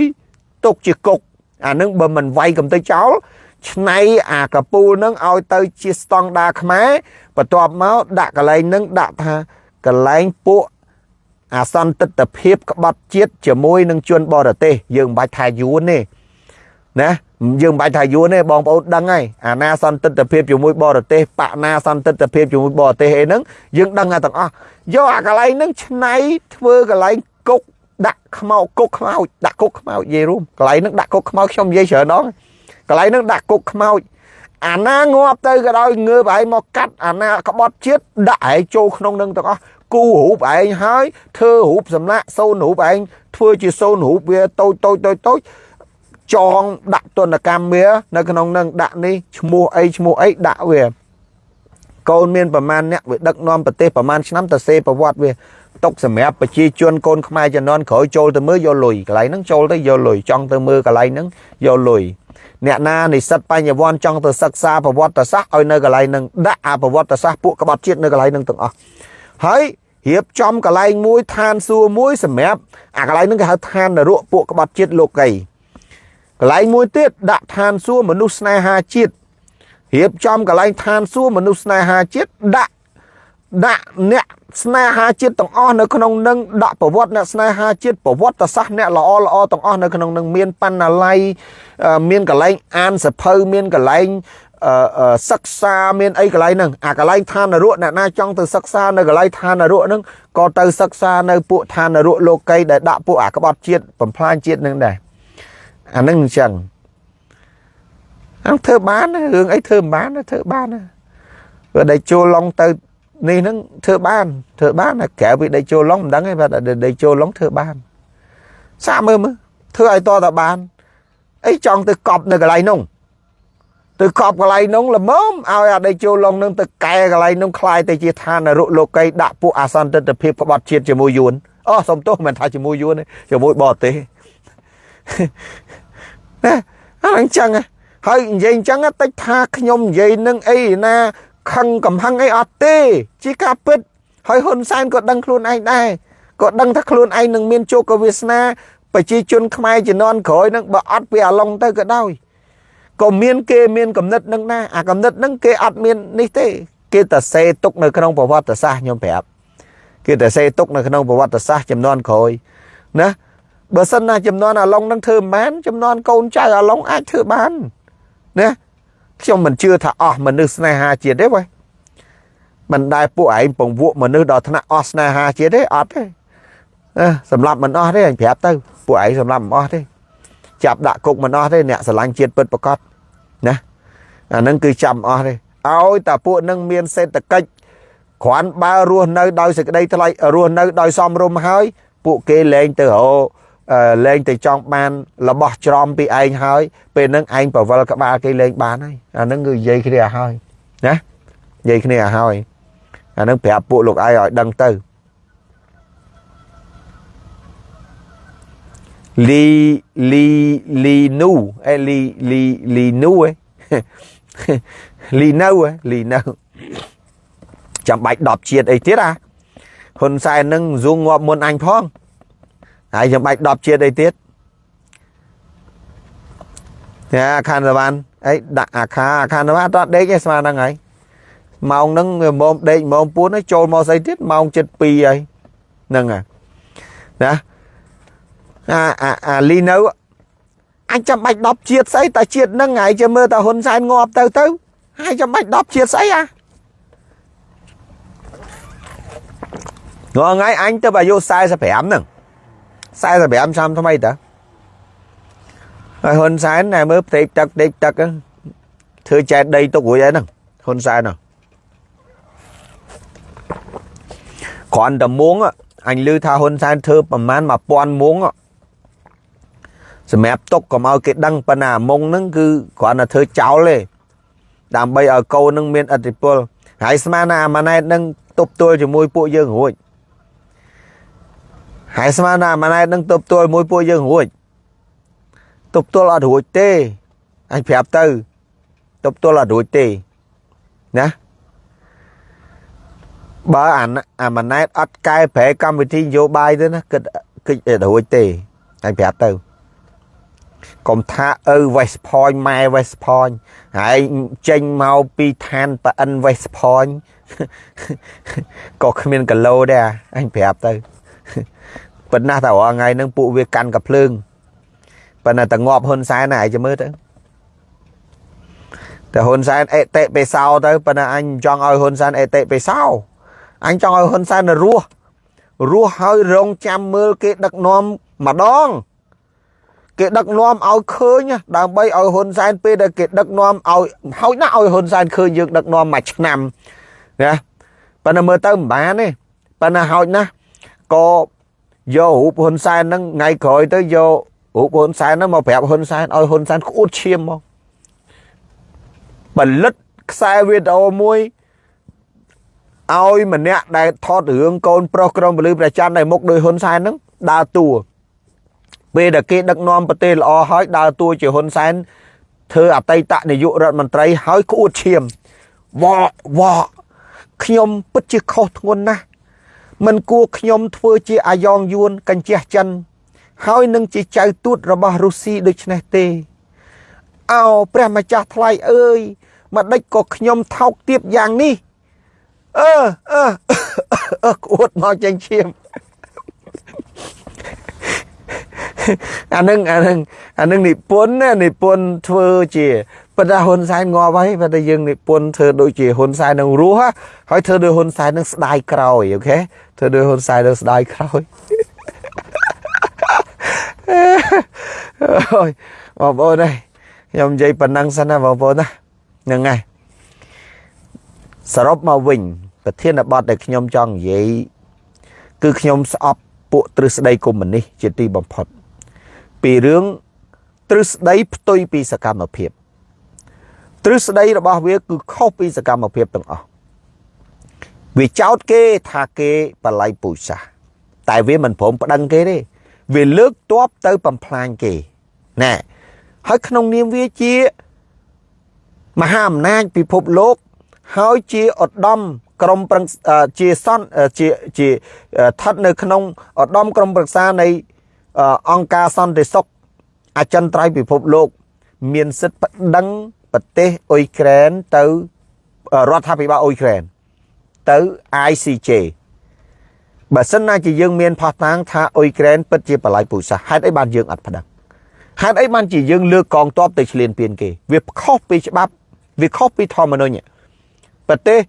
ទុកជាគុកអានឹងបើមិនវាយកំទៅចោលឆ្នៃអាកពូលនឹងឲ្យទៅជាស្តង់ដារខ្មែរបន្ទាប់មកដាក់កន្លែងនឹងដាក់ថាកន្លែងពួកអាសន្តិទ្ធភាពក្បត់ជាតិជាមួយនឹងជនបរទេសយើងមិនបាច់ថាយួនទេ ណាយើងមិនបាច់ថាយួនទេបងប្អូនដឹងហើយអាណាសន្តិទ្ធភាពជាមួយបរទេសបកណាសន្តិទ្ធភាពជាមួយបរទេសអីហ្នឹងយើងដឹងតែទាំងអស់យកអាកន្លែងហ្នឹងឆ្នៃធ្វើកន្លែងគុកដាក់ខ្មោចគុកខ្មោចដាក់គុកខ្មោចនិយាយរួមកន្លែងហ្នឹងដាក់គុកខ្មោចខ្ញុំនិយាយច្រើនដងកន្លែងហ្នឹងដាក់គុកខ្មោចអាណាងាប់ទៅក៏ដោយងើបឯងមកកាត់អាណាក្បត់ជាតិដាក់ឯងចូលក្នុងនឹងទាំងអស់គូរូបឯងហើយធ្វើរូបសម្លាក់សូនរូបឯងធ្វើជាសូនរូបវាតូចតូចតូចតូច ចងដាក់ទនកម្មវានៅក្នុងនឹងដាក់នេះឈ្មោះអីឈ្មោះអីដាក់វាកូនមានប្រមាណអ្នកវាដឹកនាំប្រទេសប្រមាណឆ្នាំទៅសេប្រវត្តិវាຕົកសម្រាប់ប្រជាជនកូនខ្មែរជំនាន់ក្រោយចូលទៅមើលយកលុយកន្លែងហ្នឹងចូលទៅយកលុយចង់ទៅមើលកន្លែងហ្នឹងយកលុយអ្នកណានិស្សិតបញ្ញវន្តចង់ទៅសិក្សាប្រវត្តិសាស្ត្រឲ្យនៅកន្លែងហ្នឹងដាក់អាប្រវត្តិសាស្ត្រពួកក្បត់ជាតិនៅកន្លែងហ្នឹងទាំងអស់ហើយរៀបចំកន្លែងមួយឋានសួគ៌មួយសម្រាប់អាកន្លែងហ្នឹងគេហៅឋាននរកពួកក្បត់ជាតិលោកី កន្លែងមួយទៀតដាក់ឋានសួគ៌មនុស្សស្នេហាជាតិរៀបចំកន្លែងឋានសួគ៌មនុស្សស្នេហាជាតិដាក់ដាក់អ្នកស្នេហាជាតិទាំងអស់នៅក្នុងនឹងដាក់ប្រវត្តិអ្នកស្នេហាជាតិប្រវត្តិសាស្ត្រអ្នកល្អល្អទាំងអស់នៅក្នុងនឹងមានបណ្ណាល័យមានកន្លែងអានសភៅមានកន្លែងសិក្សាមានអីកន្លែងហ្នឹងអាកន្លែងឋាននរកអ្នកណាចង់ទៅសិក្សានៅកន្លែងឋាននរកហ្នឹងក៏ទៅសិក្សានៅពួកឋាននរកលោកីដែលដាក់ពួកអាក្បត់ជាតិបំផ្លាញជាតិហ្នឹងដែរ អាហ្នឹងអញ្ចឹងអញ្ធ្វើបានរឿងអីធ្វើមិនបានធ្វើបានបើដេកចូលឡងទៅនេះហ្នឹងធ្វើបានធ្វើបានក្រៅពីដេកចូលឡងមិនដឹងទេបាទដេកចូលឡងធ្វើបានសាកមើលមើលធ្វើឲ្យតតបានអីចង់ទៅកប់នៅកន្លែងនោះទៅកប់កន្លែងនោះល្មមឲ្យអាដេកចូលឡងនឹងទៅកែកន្លែងនោះคลายទៅជាឋានរុលោកីដាក់ពួកអាសន្តិទ្ធភាពក្បត់ជាតិជាមួយយួនអូសុំទោសមិនថាជាមួយយួនទេជាមួយបរទេស ណាអញ្ចឹងហើយនិយាយអញ្ចឹងតិចថាខ្ញុំនិយាយនឹងអីណាខឹងកំហឹងអីអត់ទេ ជាការពិត ហើយហ៊ុនសែនក៏ដឹងខ្លួនឯងដែរក៏ដឹងថាខ្លួនឯងនឹងមានជោគវាសនាប្រជាជនខ្មែរជំនាន់ក្រោយនឹងបើអត់ពីអាឡុងទៅក៏ដោយក៏មានគេមានកំណត់នឹងណាអាកំណត់នឹងគេអត់មាននេះទេ គេតែសេទុកនៅក្នុងប្រវត្តិសាស្ត្រខ្ញុំប្រាប់គេតែសេទុកនៅក្នុងប្រវត្តិសាស្ត្រចំនួនក្រោយណា បើសិនណាចំនួនអាឡុងនឹងធ្វើមិនបានចំនួនកូនចៅអាឡុងអាចធ្វើបានណាខ្ញុំមិនជឿថាអស់មនុស្សស្នេហាជាតិទេវ៉េមិនដែលពួកឯងពង្វក់មនុស្សដល់ថ្នាក់អស់ស្នេហាជាតិទេអត់ទេសម្រាប់មិនអស់ទេអញប្រាប់ទៅពួកឯងសម្រាប់មិនអស់ទេចាប់ដាក់គុកមិនអស់ទេអ្នកស្រឡាញ់ជាតិពិតប្រកបណាអានឹងគឺចាំអស់ទេឲ្យតែពួកនឹងមានសេដ្ឋកិច្ចគ្រាន់បើរស់នៅដោយសេចក្តីថ្លៃរស់នៅដោយសមរម្យហើយពួកគេលែងទៅរក លែងទៅចង់បានរបស់ច្រំពីឯងហើយ ពេលហ្នឹងឯងប្រវល់ក្បាលគេលែងបានហើយអាហ្នឹងគឺនិយាយគ្នាឲ្យហើយណានិយាយគ្នាឲ្យហើយអាហ្នឹងប្រាប់ពួកលោកឯងឲ្យដឹងទៅលីលីលីនូអេលីលីលីនូអេលីនៅលីនៅចាំបាច់10ជាតិអីទៀតអាហ៊ុនសែននឹងស៊ូងងាប់មុនអញផង ហើយចាំបាច់10ជាតិអីទៀតអាខានសវណ្ណអីដាក់អាខាអាខានសវណ្ណអត់ដេកទេស្មើហ្នឹងហើយម៉ោងហ្នឹងម៉ោងដេកម៉ោង4ហើយចូលមកស្អីទៀតម៉ោង7:02ហើយហ្នឹងហើយណាអាអាអាលីនៅអញចាំបាច់10ជាតិស្អីតែជាតិហ្នឹងហើយចាំមើលតែហ៊ុនសែនងាប់ទៅទៅហើយចាំបាច់10ជាតិស្អីអាងងៃអញទៅអាយុ45ហ្នឹង 45ឆ្នាំថ្មីតើហើយហ៊ុនសែនណែមើលផ្ទៃទឹកផ្ទៃទឹកធ្វើចែកដីទុករួចហើយហ្នឹងហ៊ុនសែនហ្នឹងគ្រាន់តែមួងអញឮថាហ៊ុនសែនធ្វើប្រមាណ1000មួងសម្រាប់ទុកកុំឲ្យគេដឹងប៉ុណ្ណាមុងហ្នឹងគឺគ្រាន់តែធ្វើចោលទេដើម្បីឲ្យកូននឹងមានអធិពលហើយស្មានណាអាម៉ាណែតនឹងទប់ទល់ជាមួយពួកយើងរួច ហើយស្មានណាអាម៉ាណែតនឹងទប់ទល់មួយពួកយើងរួចទប់ទល់អត់រួចទេអញប្រាប់ទៅទប់ទល់អត់រួចទេណាបើអាអាម៉ាណែតអត់កែប្រែកម្មវិធីនយោបាយទៅណាគិតគិតរួចទេអញប្រាប់ទៅកុំថាឪ West Point ម៉ែ West Point ហើយចេញមកពីឋានប៉អិន West Point ក៏គ្មានកឡូដែរអញប្រាប់ទៅ ប៉ុន្តែតែរាល់ថ្ងៃហ្នឹងពួកវាកាន់កាភ្លើងប៉ុន្តែតែងាប់ហ៊ុនសែនណាឯងចាំមើលទៅតែហ៊ុនសែនអេតិបេសោទៅប៉ុន្តែអញចង់ឲ្យហ៊ុនសែនអេតិបេសោអញចង់ឲ្យហ៊ុនសែនរស់រស់ហើយរងចាំមើលគេដឹកនាំម្ដងគេដឹកនាំឲ្យឃើញដើម្បីឲ្យហ៊ុនសែនពេលដែលគេដឹកនាំឲ្យហោចណាស់ឲ្យហ៊ុនសែនឃើញយើងដឹកនាំមួយឆ្នាំណាប៉ុន្តែមើលទៅមិនបានទេប៉ុន្តែហោចណាស់ក៏ យករូបហ៊ុនសែនហ្នឹងថ្ងៃក្រោយទៅយករូបហ៊ុនសែនហ្នឹងមកប្រាប់ហ៊ុនសែនឲ្យហ៊ុនសែនក្អួតឈាមមកផលិតខ្សែវីដេអូមួយឲ្យម្នាក់ដែលថតរឿងកូនប្រុសក្រុមពលិប្រច័ន្ទនៅមុខដោយហ៊ុនសែនហ្នឹងដើរតួពេលដែលគេដឹកនាំប្រទេសល្អហើយដើរតួជាហ៊ុនសែនធ្វើអតីតនាយករដ្ឋមន្ត្រីហើយក្អួតឈាមវ៉វ៉ខ្ញុំពិតជាខុសធ្ងន់ណាស់ មិនគួរខ្ញុំធ្វើជាអាយ៉ងយួនកញ្ជះចិន ហើយនឹងជាចៅទូតរបស់រុស្ស៊ីដូច្នេះទេអោព្រះម្ចាស់ថ្លៃអើយមកដេចក៏ខ្ញុំថោកទៀបយ៉ាងនេះអឺអឺអឺក្អួតមកចេញឈាមអានឹងអានឹងអានឹងនិពន្ធណានិពន្ធធ្វើជាប៉ុន្តែហ៊ុនសែនងាប់ហើយប៉ុន្តែយើងនិពន្ធធ្វើដូចជាហ៊ុនសែននឹងរស់ហើយធ្វើដូចហ៊ុនសែននឹងស្ដាយក្រោយអូខេធ្វើដូចហ៊ុនសែននឹងស្ដាយក្រោយអូយបងប្អូនអើយខ្ញុំនិយាយប៉ុណ្ណឹងសិនណាបងប្អូនណាហ្នឹងហើយសរុបមកវិញ ប្រធានបទដែលខ្ញុំចង់និយាយគឺខ្ញុំស្អប់ពួកទ្រឹស្ដីកុម្មុយនីសជាទីបំផុត ពីរឿងទ្រឹស្ដីផ្ទុយពីសកម្មភាព ទ្រឹស្ដីរបស់វាគឺខុសពីសកម្មភាពទាំងអស់វាចោតគេថាគេបល័យពូជសាសតែវាមិនព្រមប្តឹងគេទេវាលើកតបទៅបំផ្លាញគេណែហើយក្នុងនាមវាជាមហាអំណាចពិភពលោកហើយជាឧត្តមក្រមប្រឹងជាសន្តិជាជាស្ថិតនៅក្នុងឧត្តមក្រមប្រឹក្សានៃអង្គការសន្តិសុខអចិន្ត្រៃយ៍ពិភពលោក មានសិទ្ធិប្តឹង ប្រទេសអ៊ុយក្រែនទៅរដ្ឋាភិបាលអ៊ុយក្រែនទៅ ICJ បើសិនណាជាយើងមានផុសតាងថាអ៊ុយក្រែនពិតជាបល័យពូជសាសន៍ហេតុអីបានយើងអត់ប្តឹងហេតុអីបានជាយើងលើកកងទ័ពទៅឈ្លានពានគេ វាខុសពីច្បាប់វាខុសពីធម្មនុញ្ញប្រទេស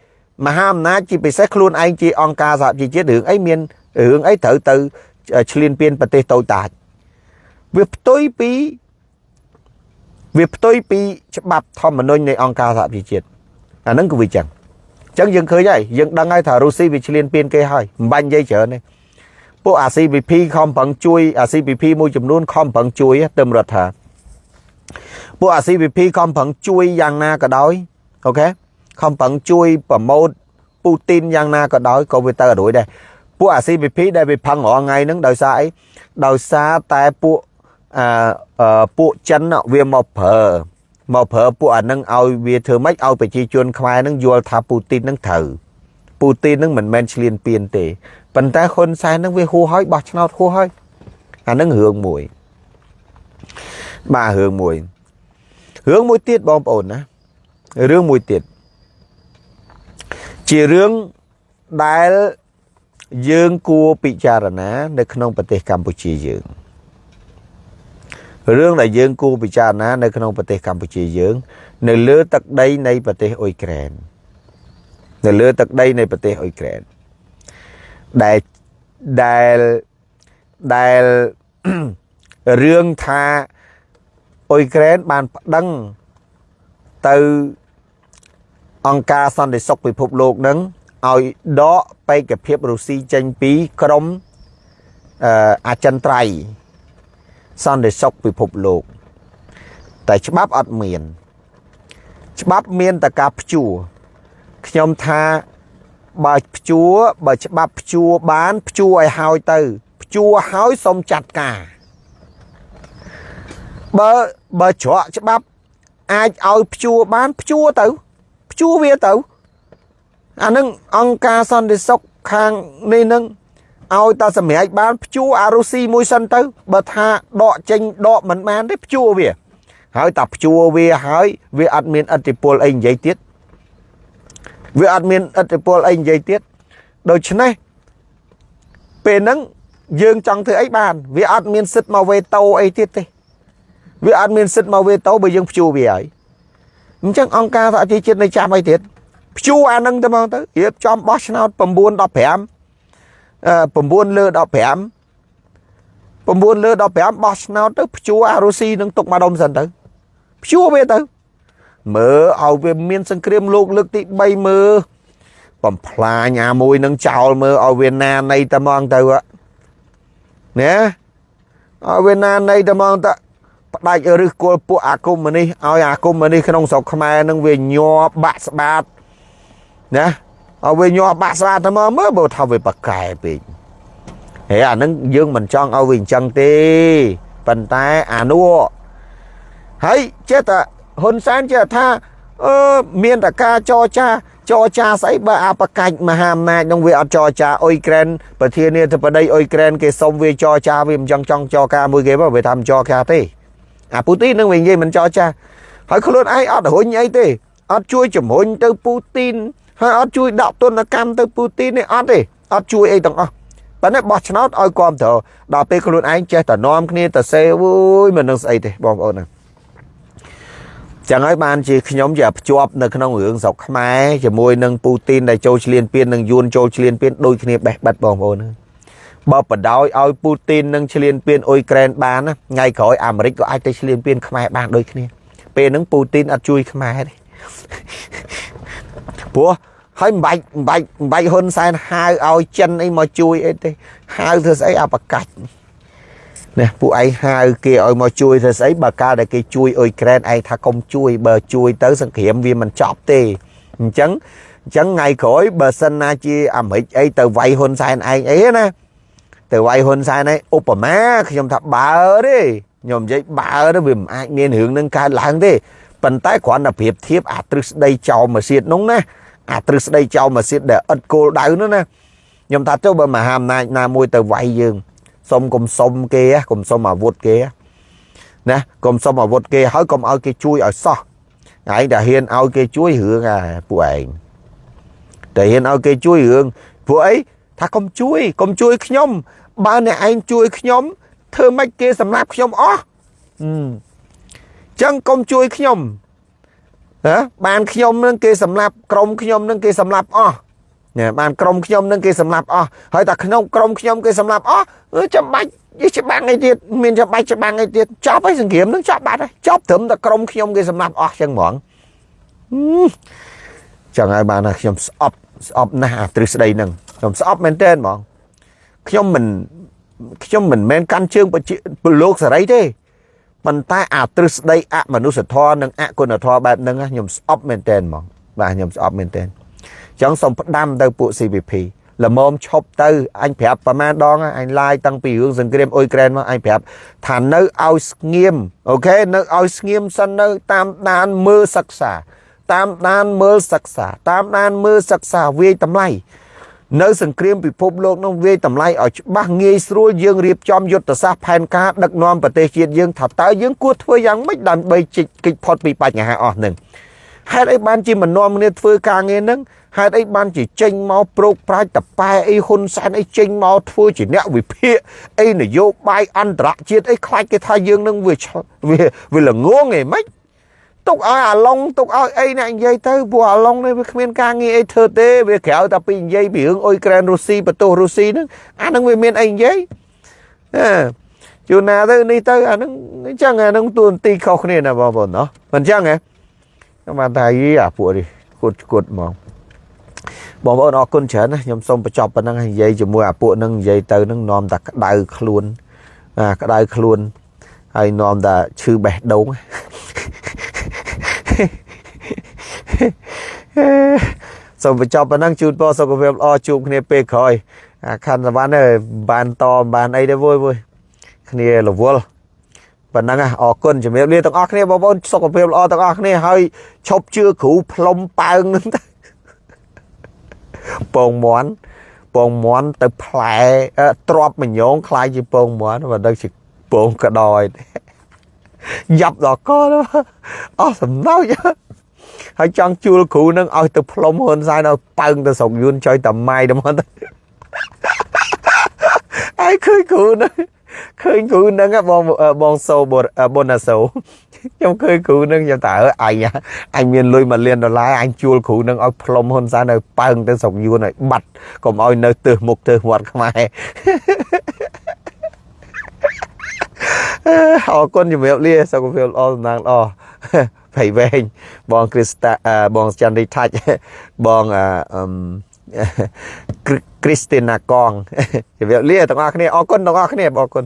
មហាអំណាចជាពិសេសខ្លួនឯងជាអង្គការសហជីវជាតិរឿងអីមានរឿងអីត្រូវទៅឈ្លានពានប្រទេសតូចតាចវាផ្ទុយពី វាផ្ទុយពីច្បាប់ធម្មនុញ្ញនៃអង្គការសហប្រជាជាតិអាហ្នឹងគឺវាចឹងអញ្ចឹងយើងឃើញហើយយើងដឹងហើយថារុស្ស៊ីវាឈ្លានពានគេហើយមិនបាញ់និយាយច្រើនទេពួកអា CPP ខំប្រឹងជួយអា CPP មួយចំនួនខំប្រឹងជួយទៅរដ្ឋាពួកអា CPP ខំប្រឹងជួយយ៉ាងណាក៏ដោយអូខេខំប្រឹងជួយប្រម៉ូតពូទីនយ៉ាងណាក៏ដោយក៏វាទៅរួយដែរពួកអា CPP ដែលវាផឹងរាល់ថ្ងៃហ្នឹងដោយសារអីដោយសារតែពួក អឺពួកចិនវាមកប្រើមកប្រើពួកអានឹងឲ្យវាធ្វើម៉េចឲ្យប្រជាជនខ្មែរនឹងយល់ថាពូទីននឹងត្រូវពូទីននឹងមិនមែនឈ្លានពានទេប៉ុន្តែហ៊ុនសែននឹងវាហួសហើយបោះឆ្នោតហួសហើយអានឹងរឿងមួយបាទរឿងមួយរឿងមួយទៀតបងប្អូនណារឿងមួយទៀតជារឿងដែលយើងគួរពិចារណា នៅក្នុងប្រទេសកម្ពុជាយើង រឿងដែលយើងគួរពិចារណានៅក្នុងប្រទេសកម្ពុជាយើង នៅលើទឹកដីនៃប្រទេសអ៊ុយក្រែននៅលើទឹកដីនៃប្រទេសអ៊ុយក្រែនដែលដែលដែលរឿងថាអ៊ុយក្រែនបានប្តឹងទៅអង្គការសន្តិសុខពិភពលោកនឹងឲ្យដកបេក្ខភាពរុស្ស៊ីចេញពីក្រមអឺអចិន្ត្រៃយ៍ សន្តិសុខពិភពលោក តែច្បាប់អត់មាន ច្បាប់មានតែការព្យួរខ្ញុំថាបើព្យួរបើច្បាប់ព្យួរបានព្យួរឲ្យហើយទៅព្យួរហើយសុំចាត់ការបើបើច្រកច្បាប់អាចឲ្យព្យួរបានព្យួរទៅព្យួរវាទៅអានឹងអង្គការសន្តិសុខខាងនេះនឹង ឲ្យតាសម្រេចបានព្យួរអារុស៊ីមួយសិនទៅ បើថាដកចេញដកមិនបានទេព្យួរវា ហើយតាព្យួរវាហើយវាអត់មានអធិពលអីនិយាយទៀតវាអត់មានអធិពលអីនិយាយទៀតដូច្នេះពេលហ្នឹងយើងចង់ធ្វើអីបាន វាអត់មានសិទ្ធមកវេតូអីទៀតទេវាអត់មានសិទ្ធមកវេតូបើយើងព្យួរវាហើយអញ្ចឹងអង្គការសហជីវជាតិនៅចាំអីទៀតព្យួរអានឹងទៅមកទៅរៀបចំបោះឆ្នោត9 15 9លើ15 9លើ15បោះឆ្នោតទៅព្យួរអារុស៊ីនឹងទុកម្ដុំសិនទៅព្យួរវាទៅ មើលឲ្យវាមានសង្គ្រាមលោកលើកទី3មើលបំផ្លាញអាមួយនឹងចោលមើលឲ្យវាណានៃតែហ្មងទៅណាឲ្យវាណានៃតែហ្មងទៅផ្ដាច់ឫសគល់ពួកអាគមនេះឲ្យអាគមនេះក្នុងស្រុកខ្មែរនឹងវាញ័របាក់ស្បាតណា ឲ្យវាញ័របាក់ស្បាតតែមកមើលបើថាវាប្រកែពេកហើយអានឹងយើងមិនចង់ឲ្យវាអញ្ចឹងទេប៉ុន្តែអានោះហើយចេះតែហ៊ុនសែនចេះថាអឺមានតការចរចាចរចាស្អីបើអាបកាច់មហាអំណាចនឹងវាអត់ចរចាអ៊ុយក្រែនប្រធានាធិបតីអ៊ុយក្រែនគេសុំវាចរចាវាមិនចង់ចង់ចរការមួយគេបើវាថាមិនចរការទេអាពូទីននឹងវានិយាយមិនចរចាហើយខ្លួនឯងអត់រុញអីទេអត់ជួយជំរុញទៅពូទីន ហើយអត់ជួយដាក់ទណ្ឌកម្មទៅពូទីននេះអត់ទេអត់ជួយអីទាំងអស់ប៉ុន្តែបោះឆ្នោតឲ្យគ្រប់ត្រូវដល់ពេលខ្លួនឯងចេះតែនាំគ្នាទៅសេអូយមិននឹងស្អីទេបងប្អូនណាចឹងហើយបានជាខ្ញុំជាភ្ជាប់នៅក្នុងរឿងស្រុកខ្មែរជាមួយនឹងពូទីនដែលចូលឈ្លានពាននិងយួនចូលឈ្លានពានដូចគ្នាបេះបិទបងប្អូនបើបដ ாய் ឲ្យពូទីននឹងឈ្លានពានអ៊ុយក្រែនបានថ្ងៃក្រោយអាមេរិកក៏អាចទៅឈ្លានពានខ្មែរបានដូចគ្នា ពេលហ្នឹងពូទីនអត់ជួយខ្មែរទេ ព្រោះហើយមិនបាច់មិនបាច់មិនបាច់ហ៊ុនសែនហៅឲ្យចិនអីមកជួយអីទេហៅធ្វើស្អីអាប្រកាច់ណាពួកឯងហៅគេឲ្យមកជួយធ្វើស្អីបើកាលដែលគេជួយអ៊ុយក្រែនឯងថាកុំជួយបើជួយទៅសង្គ្រាមវាមិនចប់ទេអញ្ចឹងអញ្ចឹងថ្ងៃក្រោយបើសិនណាជាអាមេរិកអីទៅវាយហ៊ុនសែនឯងអីណាទៅវាយហ៊ុនសែនឯងឧបមាខ្ញុំថាបើទេខ្ញុំនិយាយបើទៅវាមិនអាចមានរឿងនឹងកើតឡើងទេ ប៉ុន្តែគ្រាន់តែប្រៀបធៀបអាទ្រឹស្ដីចោលមកសៀតនោះណាអាទ្រឹស្ដីចោលមកសៀតដែលឥតគោលដៅនោះណាខ្ញុំថាទៅបើមហាអំណាចណាមួយទៅវាយយើងសុំកុំសុំគេកុំសុំអាវុធគេណាកុំសុំអាវុធគេហើយកុំឲ្យគេជួយឲ្យសោះឯងតែហ៊ានឲ្យគេជួយរឿងអាពួកឯងតែហ៊ានឲ្យគេជួយរឿងពួកអីថាកុំជួយកុំជួយខ្ញុំបើអ្នកឯងជួយខ្ញុំធ្វើម៉េចគេសម្លាប់ខ្ញុំអស់អឺ ចឹងកុំជួយខ្ញុំណាបានខ្ញុំនឹងគេសម្លាប់ក្រុមខ្ញុំនឹងគេសម្លាប់អស់ណាបានក្រុមខ្ញុំនឹងគេសម្លាប់អស់ហើយតែក្នុងក្រុមខ្ញុំគេសម្លាប់អស់ចាំបាច់យីច្បាំងអីទៀតមានចាំបាច់ច្បាំងអីទៀតចប់ហើយសង្គ្រាមនឹងចប់បាត់ហើយចប់ត្រឹមតែក្រុមខ្ញុំគេសម្លាប់អស់ចឹងហ្មងចឹងហើយបានថាខ្ញុំស្អប់ស្អប់ណាស់អាទ្រឹស្ដីហ្នឹងខ្ញុំស្អប់មែនតើហ្មងខ្ញុំមិនខ្ញុំមិនមែនកាន់ជើងពលលោកសេរីទេ ប៉ុន្តែអាទ្រឹស្ដីអមនុស្សធម៌និងអគុណធម៌បែបហ្នឹងខ្ញុំស្អប់មែនតើហ្មងបាទខ្ញុំស្អប់មែនតើចឹងសូមផ្ដាំទៅពួក CVP ល្មមឈប់ទៅអញប្រាប់ប្រមាណដងអញឡាយតាំងពីរឿងសង្គ្រាមអ៊ុយក្រែនមកអញប្រាប់ថានៅឲ្យស្ងៀមអូខេនៅឲ្យស្ងៀមសិននៅតាមដានមើលសិក្សា តាមដានមើលសិក្សា តាមដានមើលសិក្សាវាយតម្លៃ នៅសង្គ្រាមពិភពលោកនោះវាយតម្លៃឲ្យច្បាស់ងាយស្រួលយើងរៀបចំយុទ្ធសាស្ត្រផែនការដឹកនាំប្រទេសជាតិយើងថាតើយើងគួរធ្វើយ៉ាងម៉េចដើម្បីជិះកិច្ចផុតពីបញ្ហាអស់នឹងហេតុអីបានជាមិននាំគ្នាធ្វើការងារហ្នឹងហេតុអីបានជាចេញមកប្រោកប្រាជ្ញតប៉ែអីហ៊ុនសែនអីចេញមកធ្វើជាអ្នកវិភាគអីនយោបាយអន្តរជាតិអីខ្លាចគេថាយើងនឹងវាវាវាល្ងងឯមិន ទុកឲ្យអាឡុងទុកឲ្យអីអ្នកនិយាយទៅព្រោះអាឡុងនេះវាគ្មានការងារអីធ្វើទេវាក្រៅតែពីនិយាយពីរឿងអ៊ុយក្រែនរុស្ស៊ីបន្ទោសរុស្ស៊ីហ្នឹងអាហ្នឹងវាមានអីនិយាយអឺជួនណាទៅនេះទៅអាហ្នឹងអញ្ចឹងអាហ្នឹងទួនាទីខុសគ្នាណាបងប្អូនណោះមិនអញ្ចឹងហ៎ខ្ញុំបានថាយីអាពួកនេះគួតគួតហ្មងបងប្អូនអរគុណច្រើនណាខ្ញុំសូមបញ្ចប់ប៉ុណ្ណឹងហើយនិយាយជាមួយអាពួកហ្នឹងនិយាយទៅហ្នឹងនាំតែក្តៅខ្លួនអាក្តៅខ្លួនហើយនាំតែឈឺបេះដូង សូមបញ្ចប់ប៉ុណ្ណឹងជូនពរសុខភាពល្អជួបគ្នាពេលក្រោយអាខណ្ឌសវណ្ណបានតបានអីទេវើយវើយគ្នារវល់ប៉ុណ្ណឹងអរគុណជំរាបលាទាំងអស់គ្នាបងប្អូនសុខភាពល្អទាំងអស់គ្នាហើយឈប់ជឿគ្រូផ្លុំប៉ើងហ្នឹងទៅពងមន់ពងមន់ទៅផ្លែទ្របមញងคล้ายជាពងមន់បើដឹងជាពងកដយ យ៉ាប់ដល់កអស់សំណោចហើយចង់ជួលគ្រូនឹងឲ្យទៅផ្លុំហ៊ុនសែនឲ្យប៉ើងទៅស្រុកយួនចុយតាម៉ៃទៅមកទៅហើយឃើញគ្រូនឹងឃើញគ្រូនឹងបងបងសូបូណាសូខ្ញុំឃើញគ្រូនឹងខ្ញុំថាអញអញមានលុយ1លានដុល្លារអញជួលគ្រូនឹងឲ្យផ្លុំហ៊ុនសែនឲ្យប៉ើងទៅស្រុកយួនឲ្យបាត់កុំឲ្យនៅទើសមុខទើសមាត់ខ្មែរ អរគុណជំរាបលាសុខភាពល្អសំណាងល្អភ័យវែងបងគ្រីស្តាបងចន្ទរីថាច់បងអឺគ្រីស្ទីណាកងជំរាបលាទាំងអស់គ្នាអរគុណទាំងអស់គ្នាអរគុណ